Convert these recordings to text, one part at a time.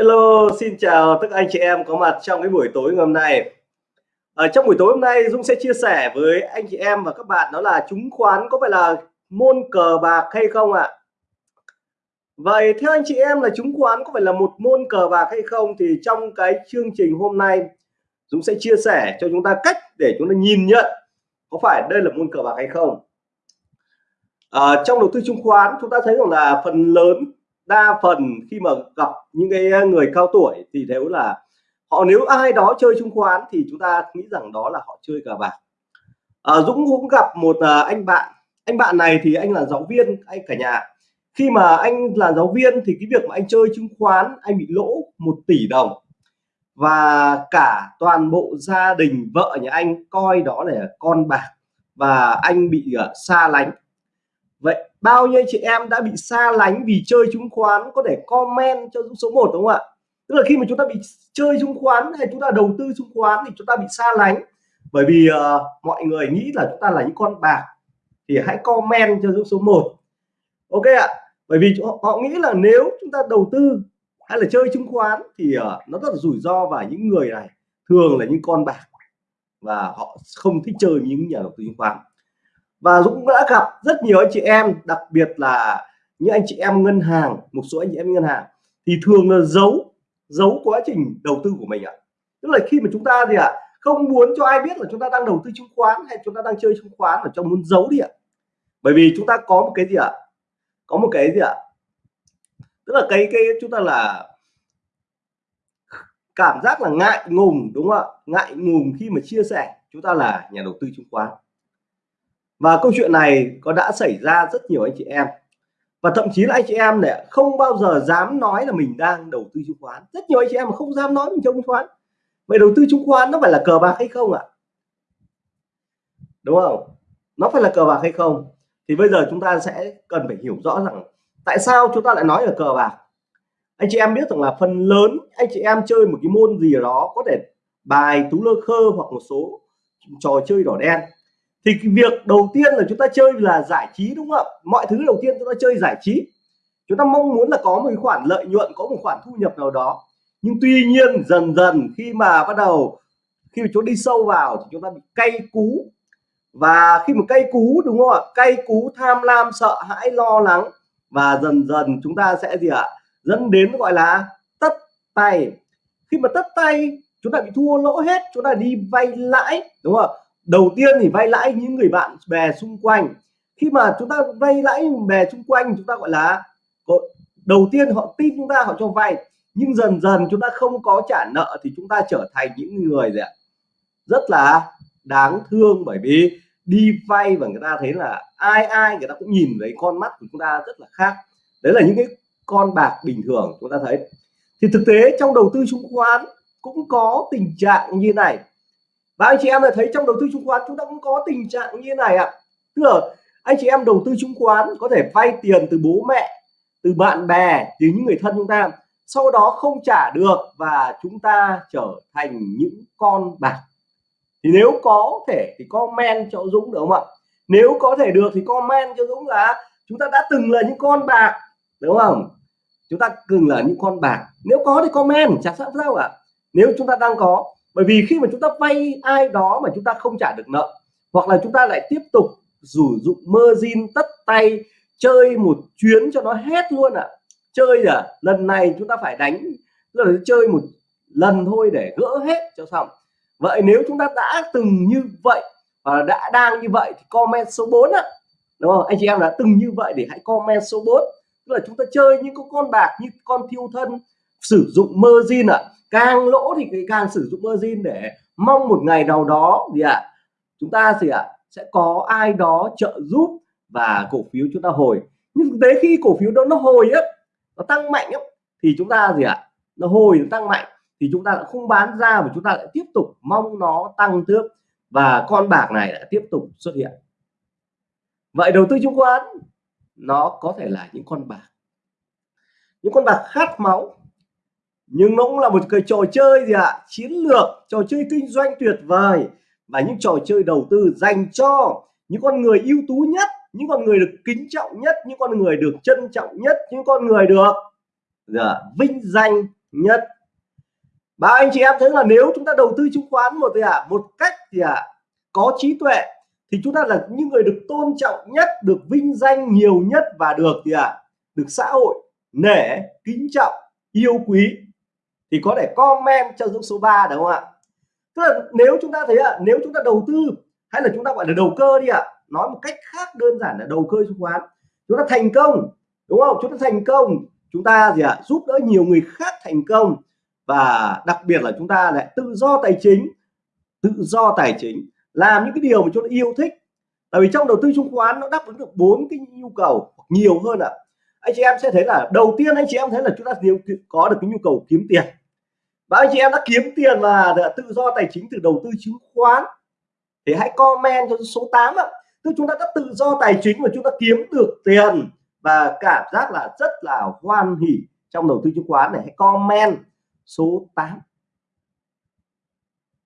Hello, xin chào tất anh chị em có mặt trong cái buổi tối ngày hôm nay. Ở trong buổi tối hôm nay Dũng sẽ chia sẻ với anh chị em và các bạn đó là chứng khoán có phải là môn cờ bạc hay không ạ? À? Vậy theo anh chị em là chứng khoán có phải là một môn cờ bạc hay không thì trong cái chương trình hôm nay Dũng sẽ chia sẻ cho chúng ta cách để chúng ta nhìn nhận có phải đây là môn cờ bạc hay không. À, trong đầu tư chứng khoán chúng ta thấy rằng là phần lớn đa phần khi mà gặp những cái người cao tuổi thì nếu là họ nếu ai đó chơi chứng khoán thì chúng ta nghĩ rằng đó là họ chơi cờ bạc. À, Dũng cũng gặp một à, anh bạn. Anh bạn này thì anh là giáo viên anh cả nhà. Khi mà anh là giáo viên thì cái việc mà anh chơi chứng khoán anh bị lỗ một tỷ đồng. Và cả toàn bộ gia đình vợ nhà anh coi đó là con bạc và anh bị uh, xa lánh. Vậy bao nhiêu chị em đã bị xa lánh vì chơi chứng khoán có thể comment cho số 1 đúng không ạ? Tức là khi mà chúng ta bị chơi chứng khoán hay chúng ta đầu tư chứng khoán thì chúng ta bị xa lánh. Bởi vì uh, mọi người nghĩ là chúng ta là những con bạc thì hãy comment cho số 1 ok ạ. Bởi vì họ, họ nghĩ là nếu chúng ta đầu tư hay là chơi chứng khoán thì uh, nó rất là rủi ro và những người này thường là những con bạc và họ không thích chơi những nhà đầu tư chứng khoán và Dũng đã gặp rất nhiều anh chị em, đặc biệt là những anh chị em ngân hàng, một số anh chị em ngân hàng, thì thường là giấu giấu quá trình đầu tư của mình ạ. Tức là khi mà chúng ta gì ạ, không muốn cho ai biết là chúng ta đang đầu tư chứng khoán hay chúng ta đang chơi chứng khoán mà trong muốn giấu đi ạ. Bởi vì chúng ta có một cái gì ạ, có một cái gì ạ, tức là cái cái chúng ta là cảm giác là ngại ngùng, đúng không ạ? Ngại ngùng khi mà chia sẻ, chúng ta là nhà đầu tư chứng khoán và câu chuyện này có đã xảy ra rất nhiều anh chị em. Và thậm chí là anh chị em này không bao giờ dám nói là mình đang đầu tư chứng khoán. Rất nhiều anh chị em mà không dám nói mình trong chứng khoán. Vậy đầu tư chứng khoán nó phải là cờ bạc hay không ạ? Đúng không? Nó phải là cờ bạc hay không? Thì bây giờ chúng ta sẽ cần phải hiểu rõ rằng tại sao chúng ta lại nói là cờ bạc. Anh chị em biết rằng là phần lớn anh chị em chơi một cái môn gì đó có thể bài tú lơ khơ hoặc một số trò chơi đỏ đen thì việc đầu tiên là chúng ta chơi là giải trí đúng không ạ? Mọi thứ đầu tiên chúng ta chơi giải trí. Chúng ta mong muốn là có một khoản lợi nhuận, có một khoản thu nhập nào đó. Nhưng tuy nhiên, dần dần khi mà bắt đầu, khi mà chúng đi sâu vào thì chúng ta bị cay cú. Và khi mà cay cú, đúng không ạ? Cay cú, tham lam, sợ hãi, lo lắng. Và dần dần chúng ta sẽ gì ạ? Dẫn đến gọi là tất tay. Khi mà tất tay, chúng ta bị thua lỗ hết, chúng ta đi vay lãi, đúng không đầu tiên thì vay lãi những người bạn bè xung quanh. Khi mà chúng ta vay lãi bè xung quanh, chúng ta gọi là đầu tiên họ tin chúng ta, họ cho vay. Nhưng dần dần chúng ta không có trả nợ thì chúng ta trở thành những người gì ạ? Rất là đáng thương bởi vì đi vay và người ta thấy là ai ai người ta cũng nhìn thấy con mắt của chúng ta rất là khác. Đấy là những cái con bạc bình thường chúng ta thấy. Thì thực tế trong đầu tư chứng khoán cũng có tình trạng như này và anh chị em đã thấy trong đầu tư chứng khoán chúng ta cũng có tình trạng như này ạ. À. tức là anh chị em đầu tư chứng khoán có thể vay tiền từ bố mẹ, từ bạn bè, từ những người thân chúng ta. Sau đó không trả được và chúng ta trở thành những con bạc. Thì nếu có thể thì comment cho Dũng được không ạ? Nếu có thể được thì comment cho Dũng là chúng ta đã từng là những con bạc, đúng không? Chúng ta từng là những con bạc. Nếu có thì comment, chả sao sao ạ? Nếu chúng ta đang có bởi vì khi mà chúng ta vay ai đó mà chúng ta không trả được nợ, hoặc là chúng ta lại tiếp tục sử dụng margin tất tay, chơi một chuyến cho nó hết luôn ạ. À. chơi à lần này chúng ta phải đánh là chơi một lần thôi để gỡ hết cho xong. Vậy nếu chúng ta đã từng như vậy, và đã đang như vậy thì comment số 4 ạ. Đúng không? Anh chị em đã từng như vậy thì hãy comment số 4 tức là chúng ta chơi những con bạc, như con thiêu thân sử dụng margin ạ. À càng lỗ thì càng sử dụng margin để mong một ngày nào đó gì ạ? À, chúng ta gì ạ? À, sẽ có ai đó trợ giúp và cổ phiếu chúng ta hồi. Nhưng thực tế khi cổ phiếu đó nó hồi á nó tăng mạnh á thì chúng ta gì ạ? À, nó hồi nó tăng mạnh thì chúng ta lại không bán ra mà chúng ta lại tiếp tục mong nó tăng tiếp và con bạc này lại tiếp tục xuất hiện. Vậy đầu tư chứng khoán nó có thể là những con bạc. Những con bạc khát máu nhưng nó cũng là một cái trò chơi gì ạ? À? chiến lược trò chơi kinh doanh tuyệt vời. Và những trò chơi đầu tư dành cho những con người ưu tú nhất những con người được kính trọng nhất những con người được trân trọng nhất những con người được dạ, vinh danh nhất. Và anh chị em thấy là nếu chúng ta đầu tư chứng khoán một gì ạ? À, một cách gì ạ? À, có trí tuệ thì chúng ta là những người được tôn trọng nhất được vinh danh nhiều nhất và được gì ạ? À, được xã hội nể kính trọng yêu quý thì có thể comment cho dũng số 3 đúng không ạ? Tức là nếu chúng ta thấy ạ, nếu chúng ta đầu tư, hay là chúng ta gọi là đầu cơ đi ạ, nói một cách khác đơn giản là đầu cơ chứng khoán, chúng ta thành công, đúng không? Chúng ta thành công, chúng ta gì ạ, giúp đỡ nhiều người khác thành công, và đặc biệt là chúng ta lại tự do tài chính, tự do tài chính, làm những cái điều mà chúng ta yêu thích. Tại vì trong đầu tư chứng khoán nó đáp ứng được bốn cái nhu cầu nhiều hơn ạ. À. anh chị em sẽ thấy là, đầu tiên anh chị em thấy là chúng ta đều có được cái nhu cầu kiếm tiền và anh chị em đã kiếm tiền và tự do tài chính từ đầu tư chứng khoán. Thì hãy comment cho số 8 ạ. Tức chúng ta đã tự do tài chính và chúng ta kiếm được tiền. Và cảm giác là rất là hoan hỉ trong đầu tư chứng khoán này. Hãy comment số 8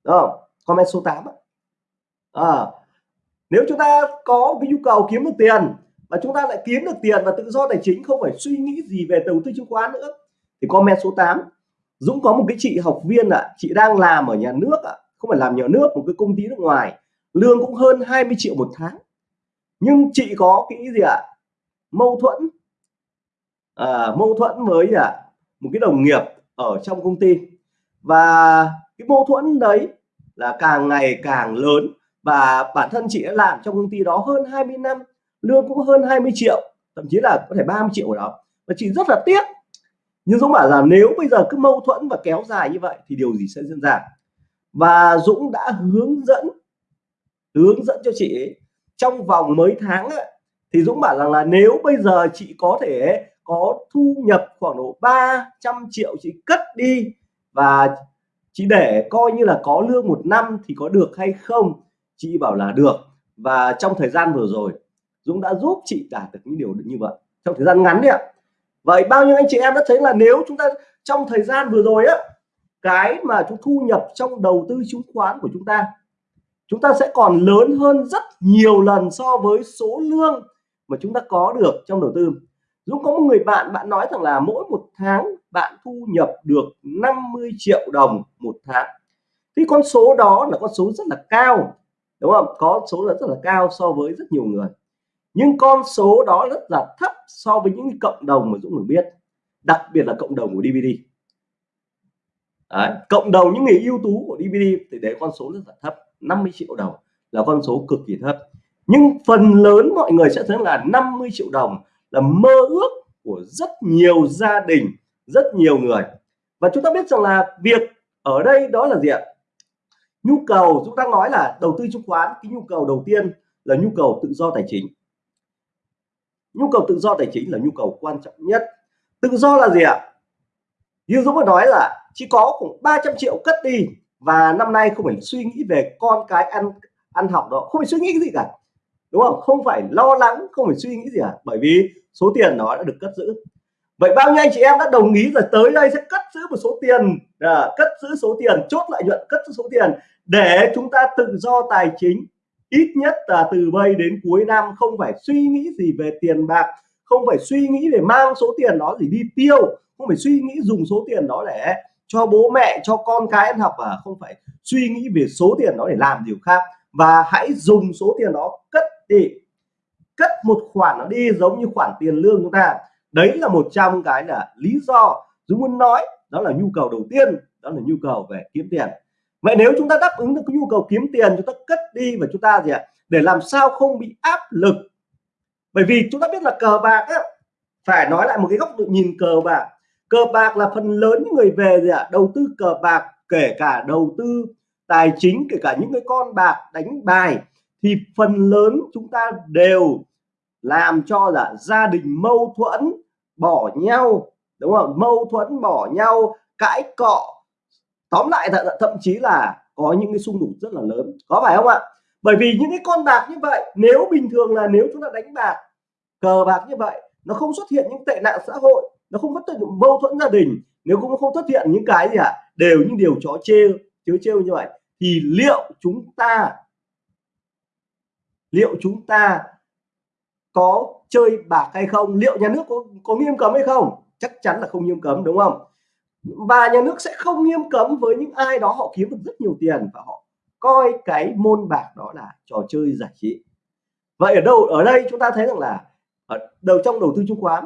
Đúng không? comment số 8 à, nếu chúng ta có cái nhu cầu kiếm được tiền và chúng ta lại kiếm được tiền và tự do tài chính không phải suy nghĩ gì về đầu tư chứng khoán nữa thì comment số 8 Dũng có một cái chị học viên ạ à, chị đang làm ở nhà nước ạ à, không phải làm nhà nước một cái công ty nước ngoài. Lương cũng hơn 20 triệu một tháng. Nhưng chị có cái gì ạ? À? mâu thuẫn. À, mâu thuẫn với à, một cái đồng nghiệp ở trong công ty. Và cái mâu thuẫn đấy là càng ngày càng lớn. Và bản thân chị đã làm trong công ty đó hơn 20 năm lương cũng hơn 20 triệu thậm chí là có thể 30 triệu ở đó và chị rất là tiếc nhưng Dũng bảo là nếu bây giờ cứ mâu thuẫn và kéo dài như vậy thì điều gì sẽ diễn ra? Và Dũng đã hướng dẫn hướng dẫn cho chị ấy, trong vòng mấy tháng ấy, thì Dũng bảo rằng là nếu bây giờ chị có thể có thu nhập khoảng độ 300 triệu chị cất đi và chị để coi như là có lương một năm thì có được hay không chị bảo là được. Và trong thời gian vừa rồi Dũng đã giúp chị đạt được những điều như vậy. Trong thời gian ngắn đấy ạ vậy bao nhiêu anh chị em đã thấy là nếu chúng ta trong thời gian vừa rồi á, cái mà chúng thu nhập trong đầu tư chứng khoán của chúng ta chúng ta sẽ còn lớn hơn rất nhiều lần so với số lương mà chúng ta có được trong đầu tư. Dũng, có một người bạn bạn nói rằng là mỗi một tháng bạn thu nhập được 50 triệu đồng một tháng. Thì con số đó là con số rất là cao, đúng không? Có số là rất là cao so với rất nhiều người nhưng con số đó rất là thấp so với những cộng đồng mà Dũng được biết đặc biệt là cộng đồng của DVD Đấy, cộng đồng những người ưu tú của DVD thì đấy con số rất là thấp 50 triệu đồng là con số cực kỳ thấp. Nhưng phần lớn mọi người sẽ thấy là 50 triệu đồng là mơ ước của rất nhiều gia đình rất nhiều người. Và chúng ta biết rằng là việc ở đây đó là gì ạ? Nhu cầu chúng ta nói là đầu tư chứng khoán cái nhu cầu đầu tiên là nhu cầu tự do tài chính nhu cầu tự do tài chính là nhu cầu quan trọng nhất. Tự do là gì ạ? Như Dũng vừa nói là chỉ có khoảng 300 triệu cất đi và năm nay không phải suy nghĩ về con cái ăn ăn học đó. Không phải suy nghĩ gì cả. Đúng không? Không phải lo lắng không phải suy nghĩ gì cả. Bởi vì số tiền đó đã được cất giữ. Vậy bao nhiêu anh chị em đã đồng ý là tới đây sẽ cất giữ một số tiền à, cất giữ số tiền chốt lợi nhuận cất giữ số tiền để chúng ta tự do tài chính? Ít nhất là từ bây đến cuối năm, không phải suy nghĩ gì về tiền bạc, không phải suy nghĩ để mang số tiền đó gì đi tiêu, không phải suy nghĩ dùng số tiền đó để cho bố mẹ, cho con cái ăn học, và không phải suy nghĩ về số tiền đó để làm điều khác. Và hãy dùng số tiền đó cất đi, cất một khoản nó đi giống như khoản tiền lương chúng ta. Đấy là một trong cái là lý do. Dũng muốn nói đó là nhu cầu đầu tiên, đó là nhu cầu về kiếm tiền vậy nếu chúng ta đáp ứng được cái nhu cầu kiếm tiền chúng ta cất đi và chúng ta gì ạ để làm sao không bị áp lực. Bởi vì chúng ta biết là cờ bạc á, phải nói lại một cái góc độ nhìn cờ bạc. Cờ bạc là phần lớn những người về gì ạ đầu tư cờ bạc kể cả đầu tư tài chính kể cả những cái con bạc đánh bài thì phần lớn chúng ta đều làm cho là gia đình mâu thuẫn bỏ nhau đúng không? Mâu thuẫn bỏ nhau cãi cọ tóm lại th thậm chí là có những cái xung đột rất là lớn. Có phải không ạ? Bởi vì những cái con bạc như vậy nếu bình thường là nếu chúng ta đánh bạc cờ bạc như vậy nó không xuất hiện những tệ nạn xã hội nó không xuất hiện mâu thuẫn gia đình nếu cũng không xuất hiện những cái gì ạ à, đều những điều chó trêu chớ trêu như vậy thì liệu chúng ta liệu chúng ta có chơi bạc hay không? Liệu nhà nước có, có nghiêm cấm hay không? Chắc chắn là không nghiêm cấm đúng không? Và nhà nước sẽ không nghiêm cấm với những ai đó họ kiếm được rất nhiều tiền và họ coi cái môn bạc đó là trò chơi giải trí. Vậy ở đâu, ở đây chúng ta thấy rằng là ở đầu trong đầu tư chứng khoán,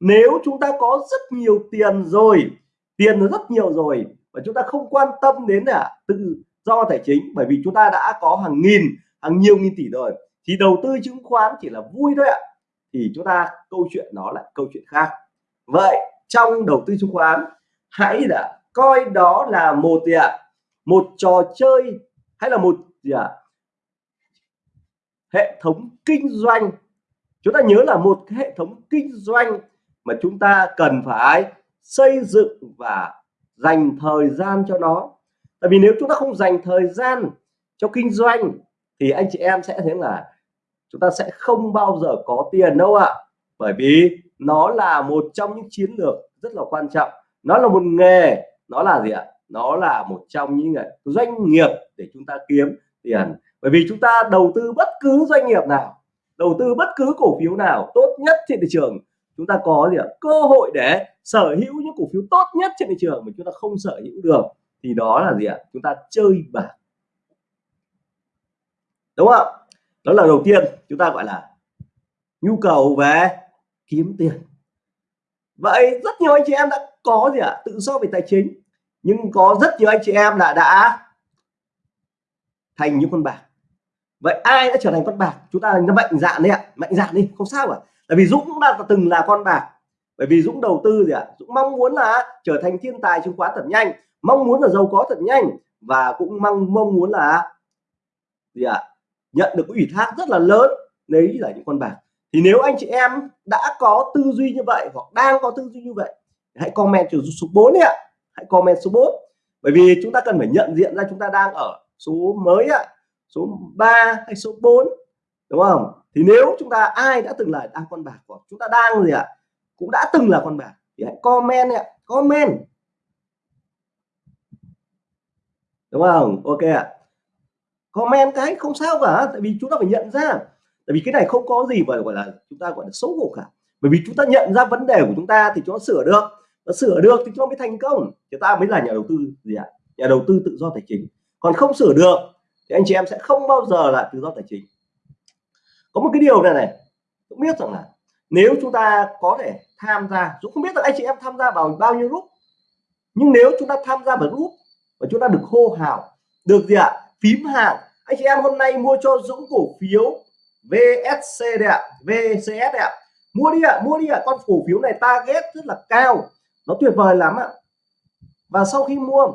nếu chúng ta có rất nhiều tiền rồi, tiền rất nhiều rồi và chúng ta không quan tâm đến là tự do tài chính, bởi vì chúng ta đã có hàng nghìn, hàng nhiều nghìn tỷ rồi, thì đầu tư chứng khoán chỉ là vui thôi ạ. Thì chúng ta câu chuyện nó là câu chuyện khác. Vậy trong đầu tư chứng khoán hãy là, coi đó là một gì ạ? Một trò chơi hay là một gì ạ? Hệ thống kinh doanh. Chúng ta nhớ là một cái hệ thống kinh doanh mà chúng ta cần phải xây dựng và dành thời gian cho nó. Tại vì nếu chúng ta không dành thời gian cho kinh doanh, thì anh chị em sẽ thấy là chúng ta sẽ không bao giờ có tiền đâu ạ. Bởi vì nó là một trong những chiến lược rất là quan trọng nó là một nghề, nó là gì ạ? Nó là một trong những doanh nghiệp để chúng ta kiếm tiền. Bởi vì chúng ta đầu tư bất cứ doanh nghiệp nào, đầu tư bất cứ cổ phiếu nào tốt nhất trên thị trường, chúng ta có gì ạ? Cơ hội để sở hữu những cổ phiếu tốt nhất trên thị trường mà chúng ta không sở hữu được, thì đó là gì ạ? Chúng ta chơi bạc. Đúng không đó là đầu tiên, chúng ta gọi là nhu cầu về kiếm tiền. Vậy rất nhiều anh chị em đã có gì ạ? Tự do về tài chính. Nhưng có rất nhiều anh chị em là đã thành những con bạc. Vậy ai đã trở thành con bạc? Chúng ta nó mạnh dạn đi ạ. Mạnh dạn đi, không sao cả tại vì Dũng cũng đã từng là con bạc. Bởi vì Dũng đầu tư gì ạ? Dũng mong muốn là trở thành thiên tài chứng khoán thật nhanh. Mong muốn là giàu có thật nhanh. Và cũng mong mong muốn là gì ạ? Nhận được ủy thác rất là lớn. Đấy là những con bạc. Thì nếu anh chị em đã có tư duy như vậy hoặc đang có tư duy như vậy hãy comment cho số 4 đi ạ. Hãy comment số 4 bởi vì chúng ta cần phải nhận diện ra chúng ta đang ở số mới ạ. Số 3 hay số 4 đúng không? Thì nếu chúng ta, ai đã từng là đang con bạc của chúng ta đang gì ạ? Cũng đã từng là con bạc, thì hãy comment ạ. Comment. Đúng không? Ok ạ. Comment cái không sao cả, tại vì chúng ta phải nhận ra. Tại vì cái này không có gì mà gọi là chúng ta gọi là xấu hổ cả. Bởi vì chúng ta nhận ra vấn đề của chúng ta thì chúng ta sửa được nó sửa được thì chúng ta mới thành công. Chúng ta mới là nhà đầu tư gì ạ? Nhà đầu tư tự do tài chính. Còn không sửa được thì anh chị em sẽ không bao giờ là tự do tài chính. Có một cái điều này này cũng biết rằng là nếu chúng ta có thể tham gia Dũng không biết là anh chị em tham gia vào bao nhiêu group, nhưng nếu chúng ta tham gia vào group và chúng ta được hô hào, được gì ạ? Phím hàng anh chị em hôm nay mua cho Dũng cổ phiếu VSC đây ạ VCS đây ạ. Mua đi ạ, mua đi ạ. Con cổ phiếu này target rất là cao nó tuyệt vời lắm ạ. Và sau khi mua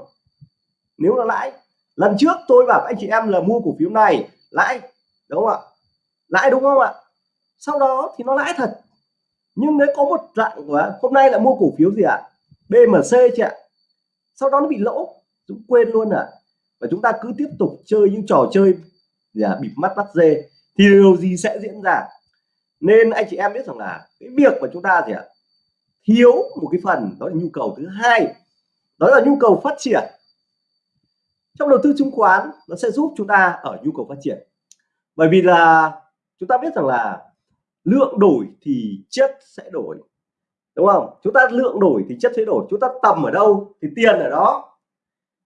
nếu là lãi lần trước tôi bảo anh chị em là mua cổ phiếu này lãi đúng không ạ? Lãi đúng không ạ? Sau đó thì nó lãi thật. Nhưng nếu có một dạng của hôm nay là mua cổ phiếu gì ạ? BMC chị ạ. Sau đó nó bị lỗ chúng quên luôn à và chúng ta cứ tiếp tục chơi những trò chơi gì à, bịt mắt bắt dê. Thì điều gì sẽ diễn ra? Nên anh chị em biết rằng là cái việc mà chúng ta gì ạ? Thiếu một cái phần, đó là nhu cầu thứ hai. Đó là nhu cầu phát triển. Trong đầu tư chứng khoán, nó sẽ giúp chúng ta ở nhu cầu phát triển. Bởi vì là chúng ta biết rằng là lượng đổi thì chất sẽ đổi, đúng không? Chúng ta lượng đổi thì chất sẽ đổi. Chúng ta tầm ở đâu thì tiền ở đó.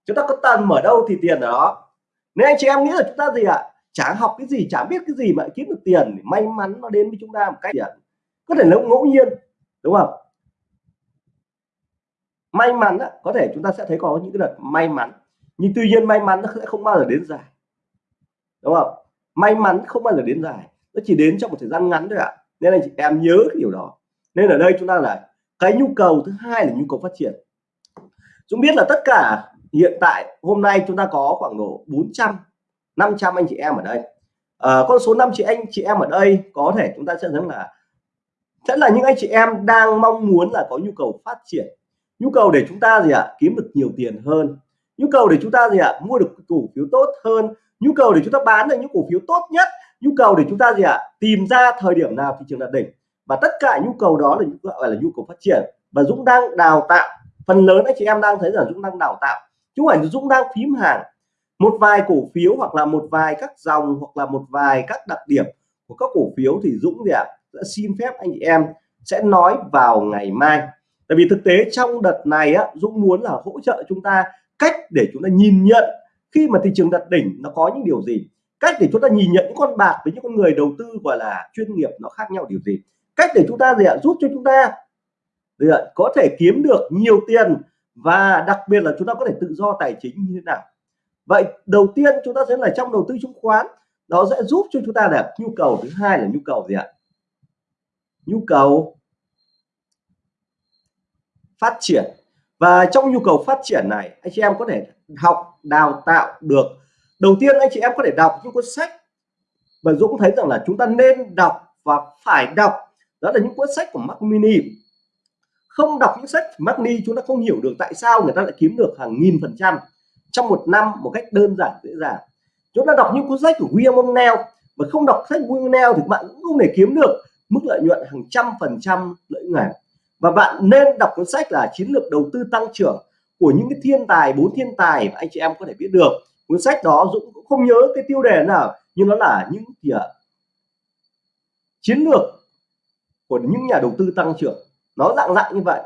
Chúng ta có tầm ở đâu thì tiền ở đó. Nên anh chị em nghĩ là chúng ta gì ạ? À? chả học cái gì, chả biết cái gì mà kiếm được tiền may mắn nó đến với chúng ta một cách gì có thể là ngẫu nhiên, đúng không? May mắn có thể chúng ta sẽ thấy có những cái đợt may mắn. Nhưng tuy nhiên may mắn nó sẽ không bao giờ đến dài. Đúng không? May mắn không bao giờ đến dài. Nó chỉ đến trong một thời gian ngắn thôi ạ. Nên là chị em nhớ cái điều đó. Nên ở đây chúng ta là cái nhu cầu thứ hai là nhu cầu phát triển. Chúng biết là tất cả hiện tại hôm nay chúng ta có khoảng độ 400 500 anh chị em ở đây. À, con số 5 chị anh chị em ở đây có thể chúng ta sẽ thấy là sẽ là những anh chị em đang mong muốn là có nhu cầu phát triển nhu cầu để chúng ta gì ạ? À, kiếm được nhiều tiền hơn. Nhu cầu để chúng ta gì ạ? À, mua được cổ phiếu tốt hơn. Nhu cầu để chúng ta bán được những cổ phiếu tốt nhất. Nhu cầu để chúng ta gì ạ? À, tìm ra thời điểm nào thị trường đạt đỉnh. Và tất cả nhu cầu đó là gọi là nhu cầu phát triển. Và Dũng đang đào tạo. Phần lớn anh chị em đang thấy rằng Dũng đang đào tạo. Chứ không phải Dũng đang phím hàng. Một vài cổ phiếu hoặc là một vài các dòng hoặc là một vài các đặc điểm của các cổ phiếu thì Dũng gì ạ? À, sẽ xin phép anh chị em sẽ nói vào ngày mai tại vì thực tế trong đợt này á, Dũng muốn là hỗ trợ chúng ta cách để chúng ta nhìn nhận khi mà thị trường đặt đỉnh nó có những điều gì. Cách để chúng ta nhìn nhận những con bạc với những con người đầu tư gọi là chuyên nghiệp nó khác nhau điều gì. Cách để chúng ta gì ạ? Giúp cho chúng ta gì ạ? có thể kiếm được nhiều tiền và đặc biệt là chúng ta có thể tự do tài chính như thế nào. Vậy đầu tiên chúng ta sẽ là trong đầu tư chứng khoán, nó sẽ giúp cho chúng ta là nhu cầu. Thứ hai là nhu cầu gì ạ? Nhu cầu phát triển. Và trong nhu cầu phát triển này, anh chị em có thể học, đào tạo được. Đầu tiên anh chị em có thể đọc những cuốn sách và Dũng thấy rằng là chúng ta nên đọc và phải đọc. Đó là những cuốn sách của mac Mini. Không đọc những sách mac Mini, chúng ta không hiểu được tại sao người ta lại kiếm được hàng nghìn phần trăm trong một năm một cách đơn giản, dễ dàng. Chúng ta đọc những cuốn sách của William O'Neill và không đọc sách William O'Neill thì bạn cũng không thể kiếm được mức lợi nhuận hàng trăm phần trăm lợi nhuận và bạn nên đọc cuốn sách là chiến lược đầu tư tăng trưởng của những cái thiên tài, bốn thiên tài mà anh chị em có thể biết được. Cuốn sách đó Dũng cũng không nhớ cái tiêu đề nào, nhưng nó là những gì ạ? Chiến lược của những nhà đầu tư tăng trưởng. Nó dạng dạng như vậy.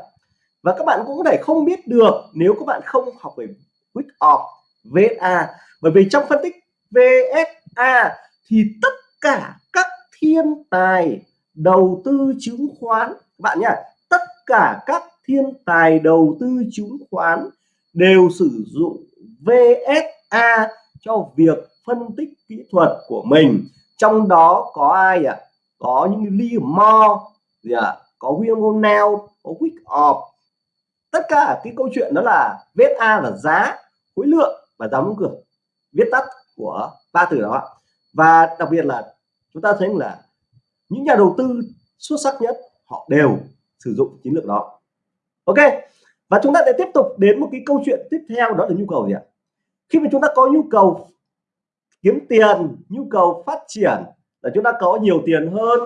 Và các bạn cũng có thể không biết được nếu các bạn không học về Week of VSA bởi vì trong phân tích VSA thì tất cả các thiên tài đầu tư chứng khoán, các bạn nhá cả các thiên tài đầu tư chứng khoán đều sử dụng VSA cho việc phân tích kỹ thuật của mình trong đó có ai ạ à? có những Lee Moore, gì ạ à? có William O'Neill có quick op tất cả cái câu chuyện đó là VSA là giá, khối lượng và giá đóng cửa viết tắt của ba từ đó và đặc biệt là chúng ta thấy là những nhà đầu tư xuất sắc nhất họ đều sử dụng chiến lược đó. Ok và chúng ta sẽ tiếp tục đến một cái câu chuyện tiếp theo đó là nhu cầu gì ạ? Khi mà chúng ta có nhu cầu kiếm tiền nhu cầu phát triển là chúng ta có nhiều tiền hơn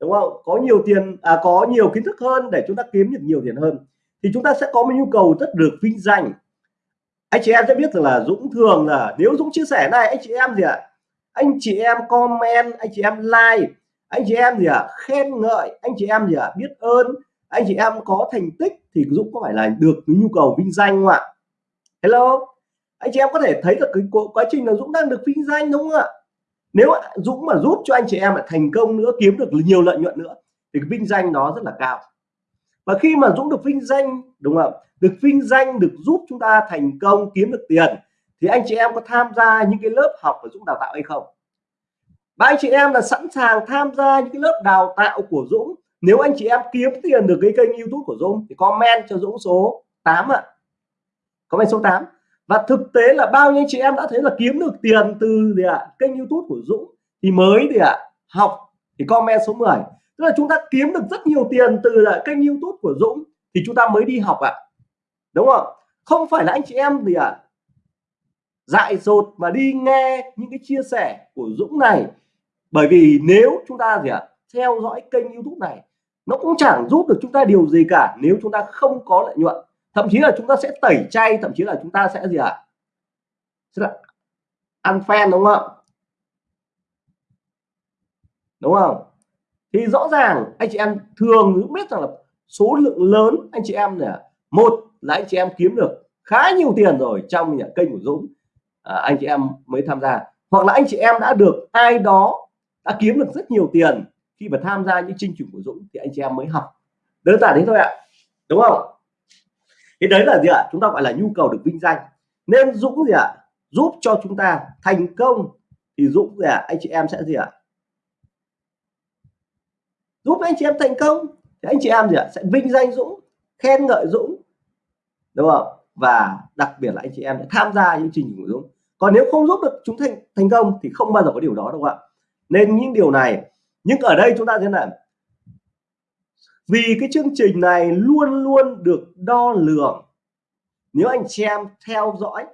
đúng không? Có nhiều tiền à, có nhiều kiến thức hơn để chúng ta kiếm được nhiều tiền hơn thì chúng ta sẽ có một nhu cầu rất được vinh danh. Anh chị em sẽ biết rằng là Dũng thường là nếu Dũng chia sẻ này anh chị em gì ạ? Anh chị em comment anh chị em like anh chị em gì ạ? Khen ngợi anh chị em gì ạ? Biết ơn anh chị em có thành tích thì Dũng có phải là được cái nhu cầu vinh danh không ạ? Hello? Anh chị em có thể thấy được cái quá trình là Dũng đang được vinh danh đúng không ạ? Nếu Dũng mà giúp cho anh chị em lại thành công nữa, kiếm được nhiều lợi nhuận nữa, thì cái vinh danh nó rất là cao. Và khi mà Dũng được vinh danh, đúng không được vinh danh, được giúp chúng ta thành công, kiếm được tiền, thì anh chị em có tham gia những cái lớp học của Dũng đào tạo hay không? Và anh chị em là sẵn sàng tham gia những cái lớp đào tạo của Dũng nếu anh chị em kiếm tiền được cái kênh YouTube của Dũng thì comment cho Dũng số 8 ạ. À. comment số 8 và thực tế là bao nhiêu chị em đã thấy là kiếm được tiền từ gì ạ? À, kênh YouTube của Dũng thì mới thì ạ? À, học thì comment số 10 tức là chúng ta kiếm được rất nhiều tiền từ là kênh YouTube của Dũng thì chúng ta mới đi học ạ. À. đúng không? Không phải là anh chị em gì ạ? À, dại dột mà đi nghe những cái chia sẻ của Dũng này. Bởi vì nếu chúng ta gì ạ? À, theo dõi kênh YouTube này nó cũng chẳng giúp được chúng ta điều gì cả nếu chúng ta không có lợi nhuận. Thậm chí là chúng ta sẽ tẩy chay thậm chí là chúng ta sẽ gì ạ? À? sẽ là ăn phen đúng không? Đúng không? Thì rõ ràng anh chị em thường cũng biết rằng là số lượng lớn anh chị em này một là anh chị em kiếm được khá nhiều tiền rồi trong nhà kênh của Dũng. À, anh chị em mới tham gia. Hoặc là anh chị em đã được ai đó đã kiếm được rất nhiều tiền khi mà tham gia những chương trình của Dũng thì anh chị em mới học. Đơn giản đấy thôi ạ, đúng không? Thế đấy là gì ạ? Chúng ta gọi là nhu cầu được vinh danh. Nên Dũng gì ạ? Giúp cho chúng ta thành công thì Dũng gì ạ? Anh chị em sẽ gì ạ? Giúp anh chị em thành công thì anh chị em gì ạ? Sẽ vinh danh Dũng, khen ngợi Dũng, đúng không? Và đặc biệt là anh chị em sẽ tham gia những trình của Dũng. Còn nếu không giúp được chúng thành thành công thì không bao giờ có điều đó đâu ạ? Nên những điều này nhưng ở đây chúng ta thế này vì cái chương trình này luôn luôn được đo lường. Nếu anh chị em theo dõi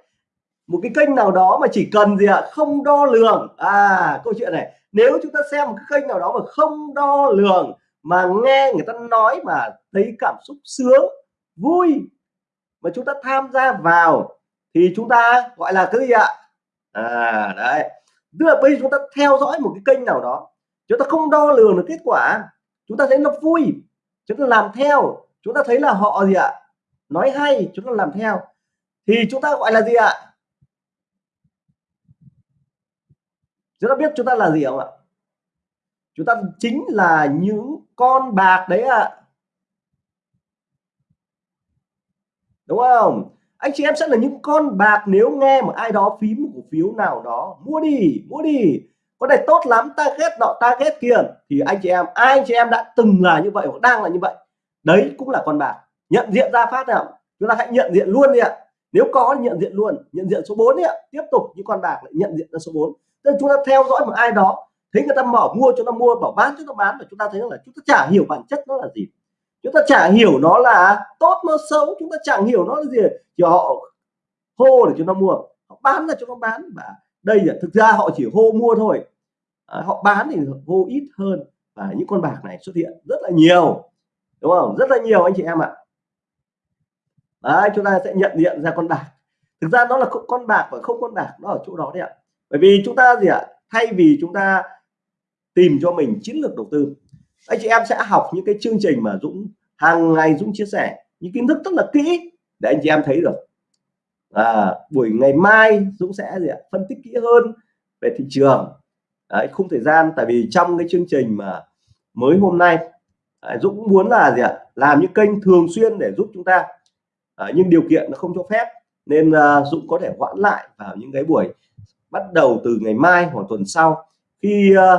một cái kênh nào đó mà chỉ cần gì ạ? À, không đo lường. À câu chuyện này. Nếu chúng ta xem một cái kênh nào đó mà không đo lường mà nghe người ta nói mà thấy cảm xúc sướng vui mà chúng ta tham gia vào thì chúng ta gọi là cái gì ạ? À đấy. Tức là bây giờ chúng ta theo dõi một cái kênh nào đó chúng ta không đo lường được kết quả. Chúng ta thấy nó vui. Chúng ta làm theo. Chúng ta thấy là họ gì ạ? Nói hay, chúng ta làm theo. Thì chúng ta gọi là gì ạ? Chúng ta biết chúng ta là gì không ạ? Chúng ta chính là những con bạc đấy ạ. Đúng không? Anh chị em sẽ là những con bạc nếu nghe một ai đó phím một cổ phiếu nào đó. Mua đi mua đi có này tốt lắm, ta ghét nọ, ta ghét kia. Thì anh chị em, ai anh chị em đã từng là như vậy hoặc đang là như vậy, đấy cũng là con bạc. Nhận diện ra phát nào, chúng ta hãy nhận diện luôn đi ạ. Nếu có nhận diện luôn, nhận diện số 4 đi ạ. Tiếp tục những con bạc lại nhận diện ra số 4 nên chúng ta theo dõi một ai đó, thấy người ta mở mua cho nó mua, bảo bán cho nó bán, và chúng ta thấy là chúng ta chả hiểu bản chất nó là gì. Chúng ta chả hiểu nó là tốt, nó xấu, chúng ta chẳng hiểu nó là gì. Chỉ họ hô để chúng ta mua, họ bán là chúng nó bán. Và đây là thực ra họ chỉ hô mua thôi à, họ bán thì vô ít hơn và những con bạc này xuất hiện rất là nhiều đúng không? Rất là nhiều anh chị em ạ. Đấy chúng ta sẽ nhận diện ra con bạc. Thực ra nó là con bạc và không con bạc nó ở chỗ đó đấy ạ. Bởi vì chúng ta gì ạ? Thay vì chúng ta tìm cho mình chiến lược đầu tư anh chị em sẽ học những cái chương trình mà Dũng hàng ngày Dũng chia sẻ những kiến thức rất là kỹ để anh chị em thấy được. À, buổi ngày mai Dũng sẽ gì ạ? phân tích kỹ hơn về thị trường. Đấy, khung thời gian tại vì trong cái chương trình mà mới hôm nay đấy, Dũng muốn là gì ạ? Làm những kênh thường xuyên để giúp chúng ta. À, nhưng điều kiện nó không cho phép nên à, Dũng có thể hoãn lại vào những cái buổi bắt đầu từ ngày mai hoặc tuần sau. Khi à,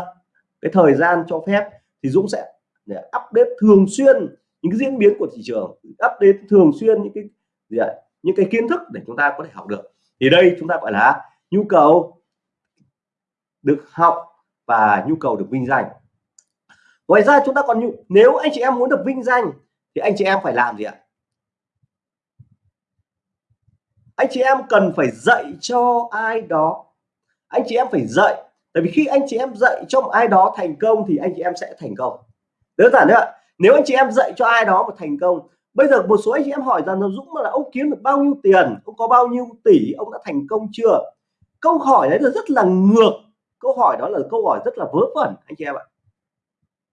cái thời gian cho phép thì Dũng sẽ để update thường xuyên những cái diễn biến của thị trường update thường xuyên những cái gì ạ? Những cái kiến thức để chúng ta có thể học được. Thì đây chúng ta gọi là nhu cầu được học và nhu cầu được vinh danh. Ngoài ra chúng ta còn nhu, nếu anh chị em muốn được vinh danh thì anh chị em phải làm gì ạ? Anh chị em cần phải dạy cho ai đó. Anh chị em phải dạy. Tại vì khi anh chị em dạy cho một ai đó thành công thì anh chị em sẽ thành công. Đơn giản đấy ạ. Nếu anh chị em dạy cho ai đó một thành công, bây giờ một số anh chị em hỏi rằng là Dũng là ông kiếm được bao nhiêu tiền, ông có bao nhiêu tỷ, ông đã thành công chưa? Câu hỏi đấy là rất là ngược câu hỏi đó là câu hỏi rất là vớ vẩn, anh chị em ạ.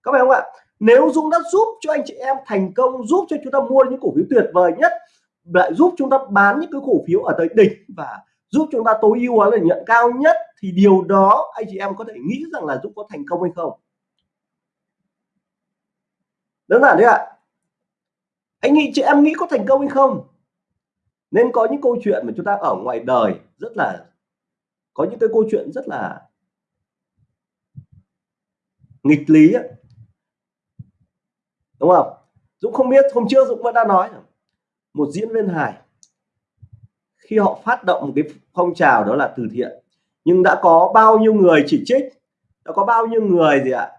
Các bạn không ạ? Nếu Dũng đã giúp cho anh chị em thành công, giúp cho chúng ta mua những cổ phiếu tuyệt vời nhất, lại giúp chúng ta bán những cái cổ phiếu ở tới đỉnh và giúp chúng ta tối ưu hóa lợi nhuận cao nhất, thì điều đó anh chị em có thể nghĩ rằng là Dũng có thành công hay không? Đơn giản đấy ạ. Anh nghĩ chị em nghĩ có thành công hay không? Nên có những câu chuyện mà chúng ta ở ngoài đời rất là, có những cái câu chuyện rất là nghịch lý ấy. đúng không? Dũng không biết, hôm trước Dũng vẫn đã nói một diễn viên hài, khi họ phát động một cái phong trào đó là từ thiện, nhưng đã có bao nhiêu người chỉ trích, đã có bao nhiêu người gì ạ,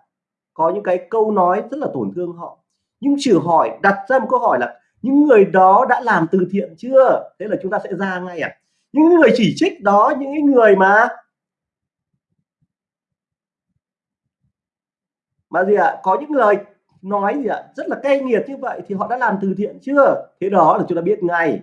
có những cái câu nói rất là tổn thương họ. Nhưng trừ hỏi, đặt ra một câu hỏi là, những người đó đã làm từ thiện chưa? Thế là chúng ta sẽ ra ngay à những người chỉ trích đó, những người mà mà gì ạ? Có những lời nói gì ạ? Rất là cay nghiệt như vậy thì họ đã làm từ thiện chưa? Thế đó là chúng ta biết ngay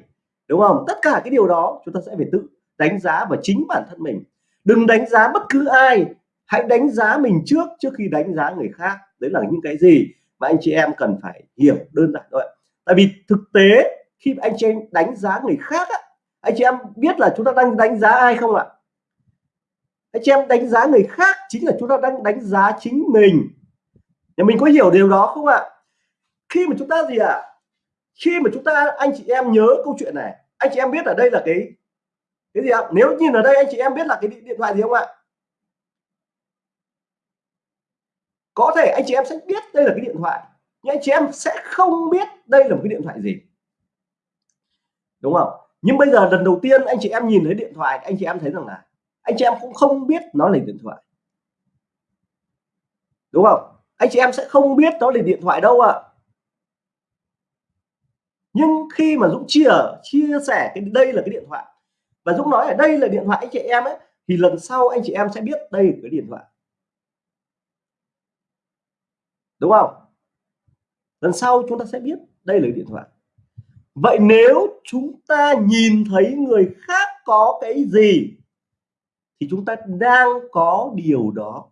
đúng không? Tất cả cái điều đó chúng ta sẽ phải tự đánh giá và chính bản thân mình. Đừng đánh giá bất cứ ai. Hãy đánh giá mình trước trước khi đánh giá người khác. Đấy là những cái gì mà anh chị em cần phải hiểu đơn giản thôi tại vì thực tế khi anh chị em đánh giá người khác á, anh chị em biết là chúng ta đang đánh giá ai không ạ? Anh chị em đánh giá người khác chính là chúng ta đang đánh giá chính mình nhà mình có hiểu điều đó không ạ? Khi mà chúng ta gì ạ? Khi mà chúng ta, anh chị em nhớ câu chuyện này. Anh chị em biết ở đây là cái cái gì ạ? Nếu nhìn ở đây anh chị em biết là cái điện thoại gì không ạ? Có thể anh chị em sẽ biết đây là cái điện thoại, nhưng anh chị em sẽ không biết đây là một cái điện thoại gì. Đúng không? Nhưng bây giờ lần đầu tiên anh chị em nhìn thấy điện thoại, anh chị em thấy rằng là, anh chị em cũng không biết nó là điện thoại. Đúng không? Anh chị em sẽ không biết nó là điện thoại đâu ạ. À. nhưng khi mà Dũng chia chia sẻ cái, đây là cái điện thoại, và Dũng nói ở đây là điện thoại anh chị em ấy, thì lần sau anh chị em sẽ biết đây là cái điện thoại. Đúng không? Lần sau chúng ta sẽ biết đây là điện thoại. Vậy nếu chúng ta nhìn thấy người khác có cái gì, thì chúng ta đang có điều đó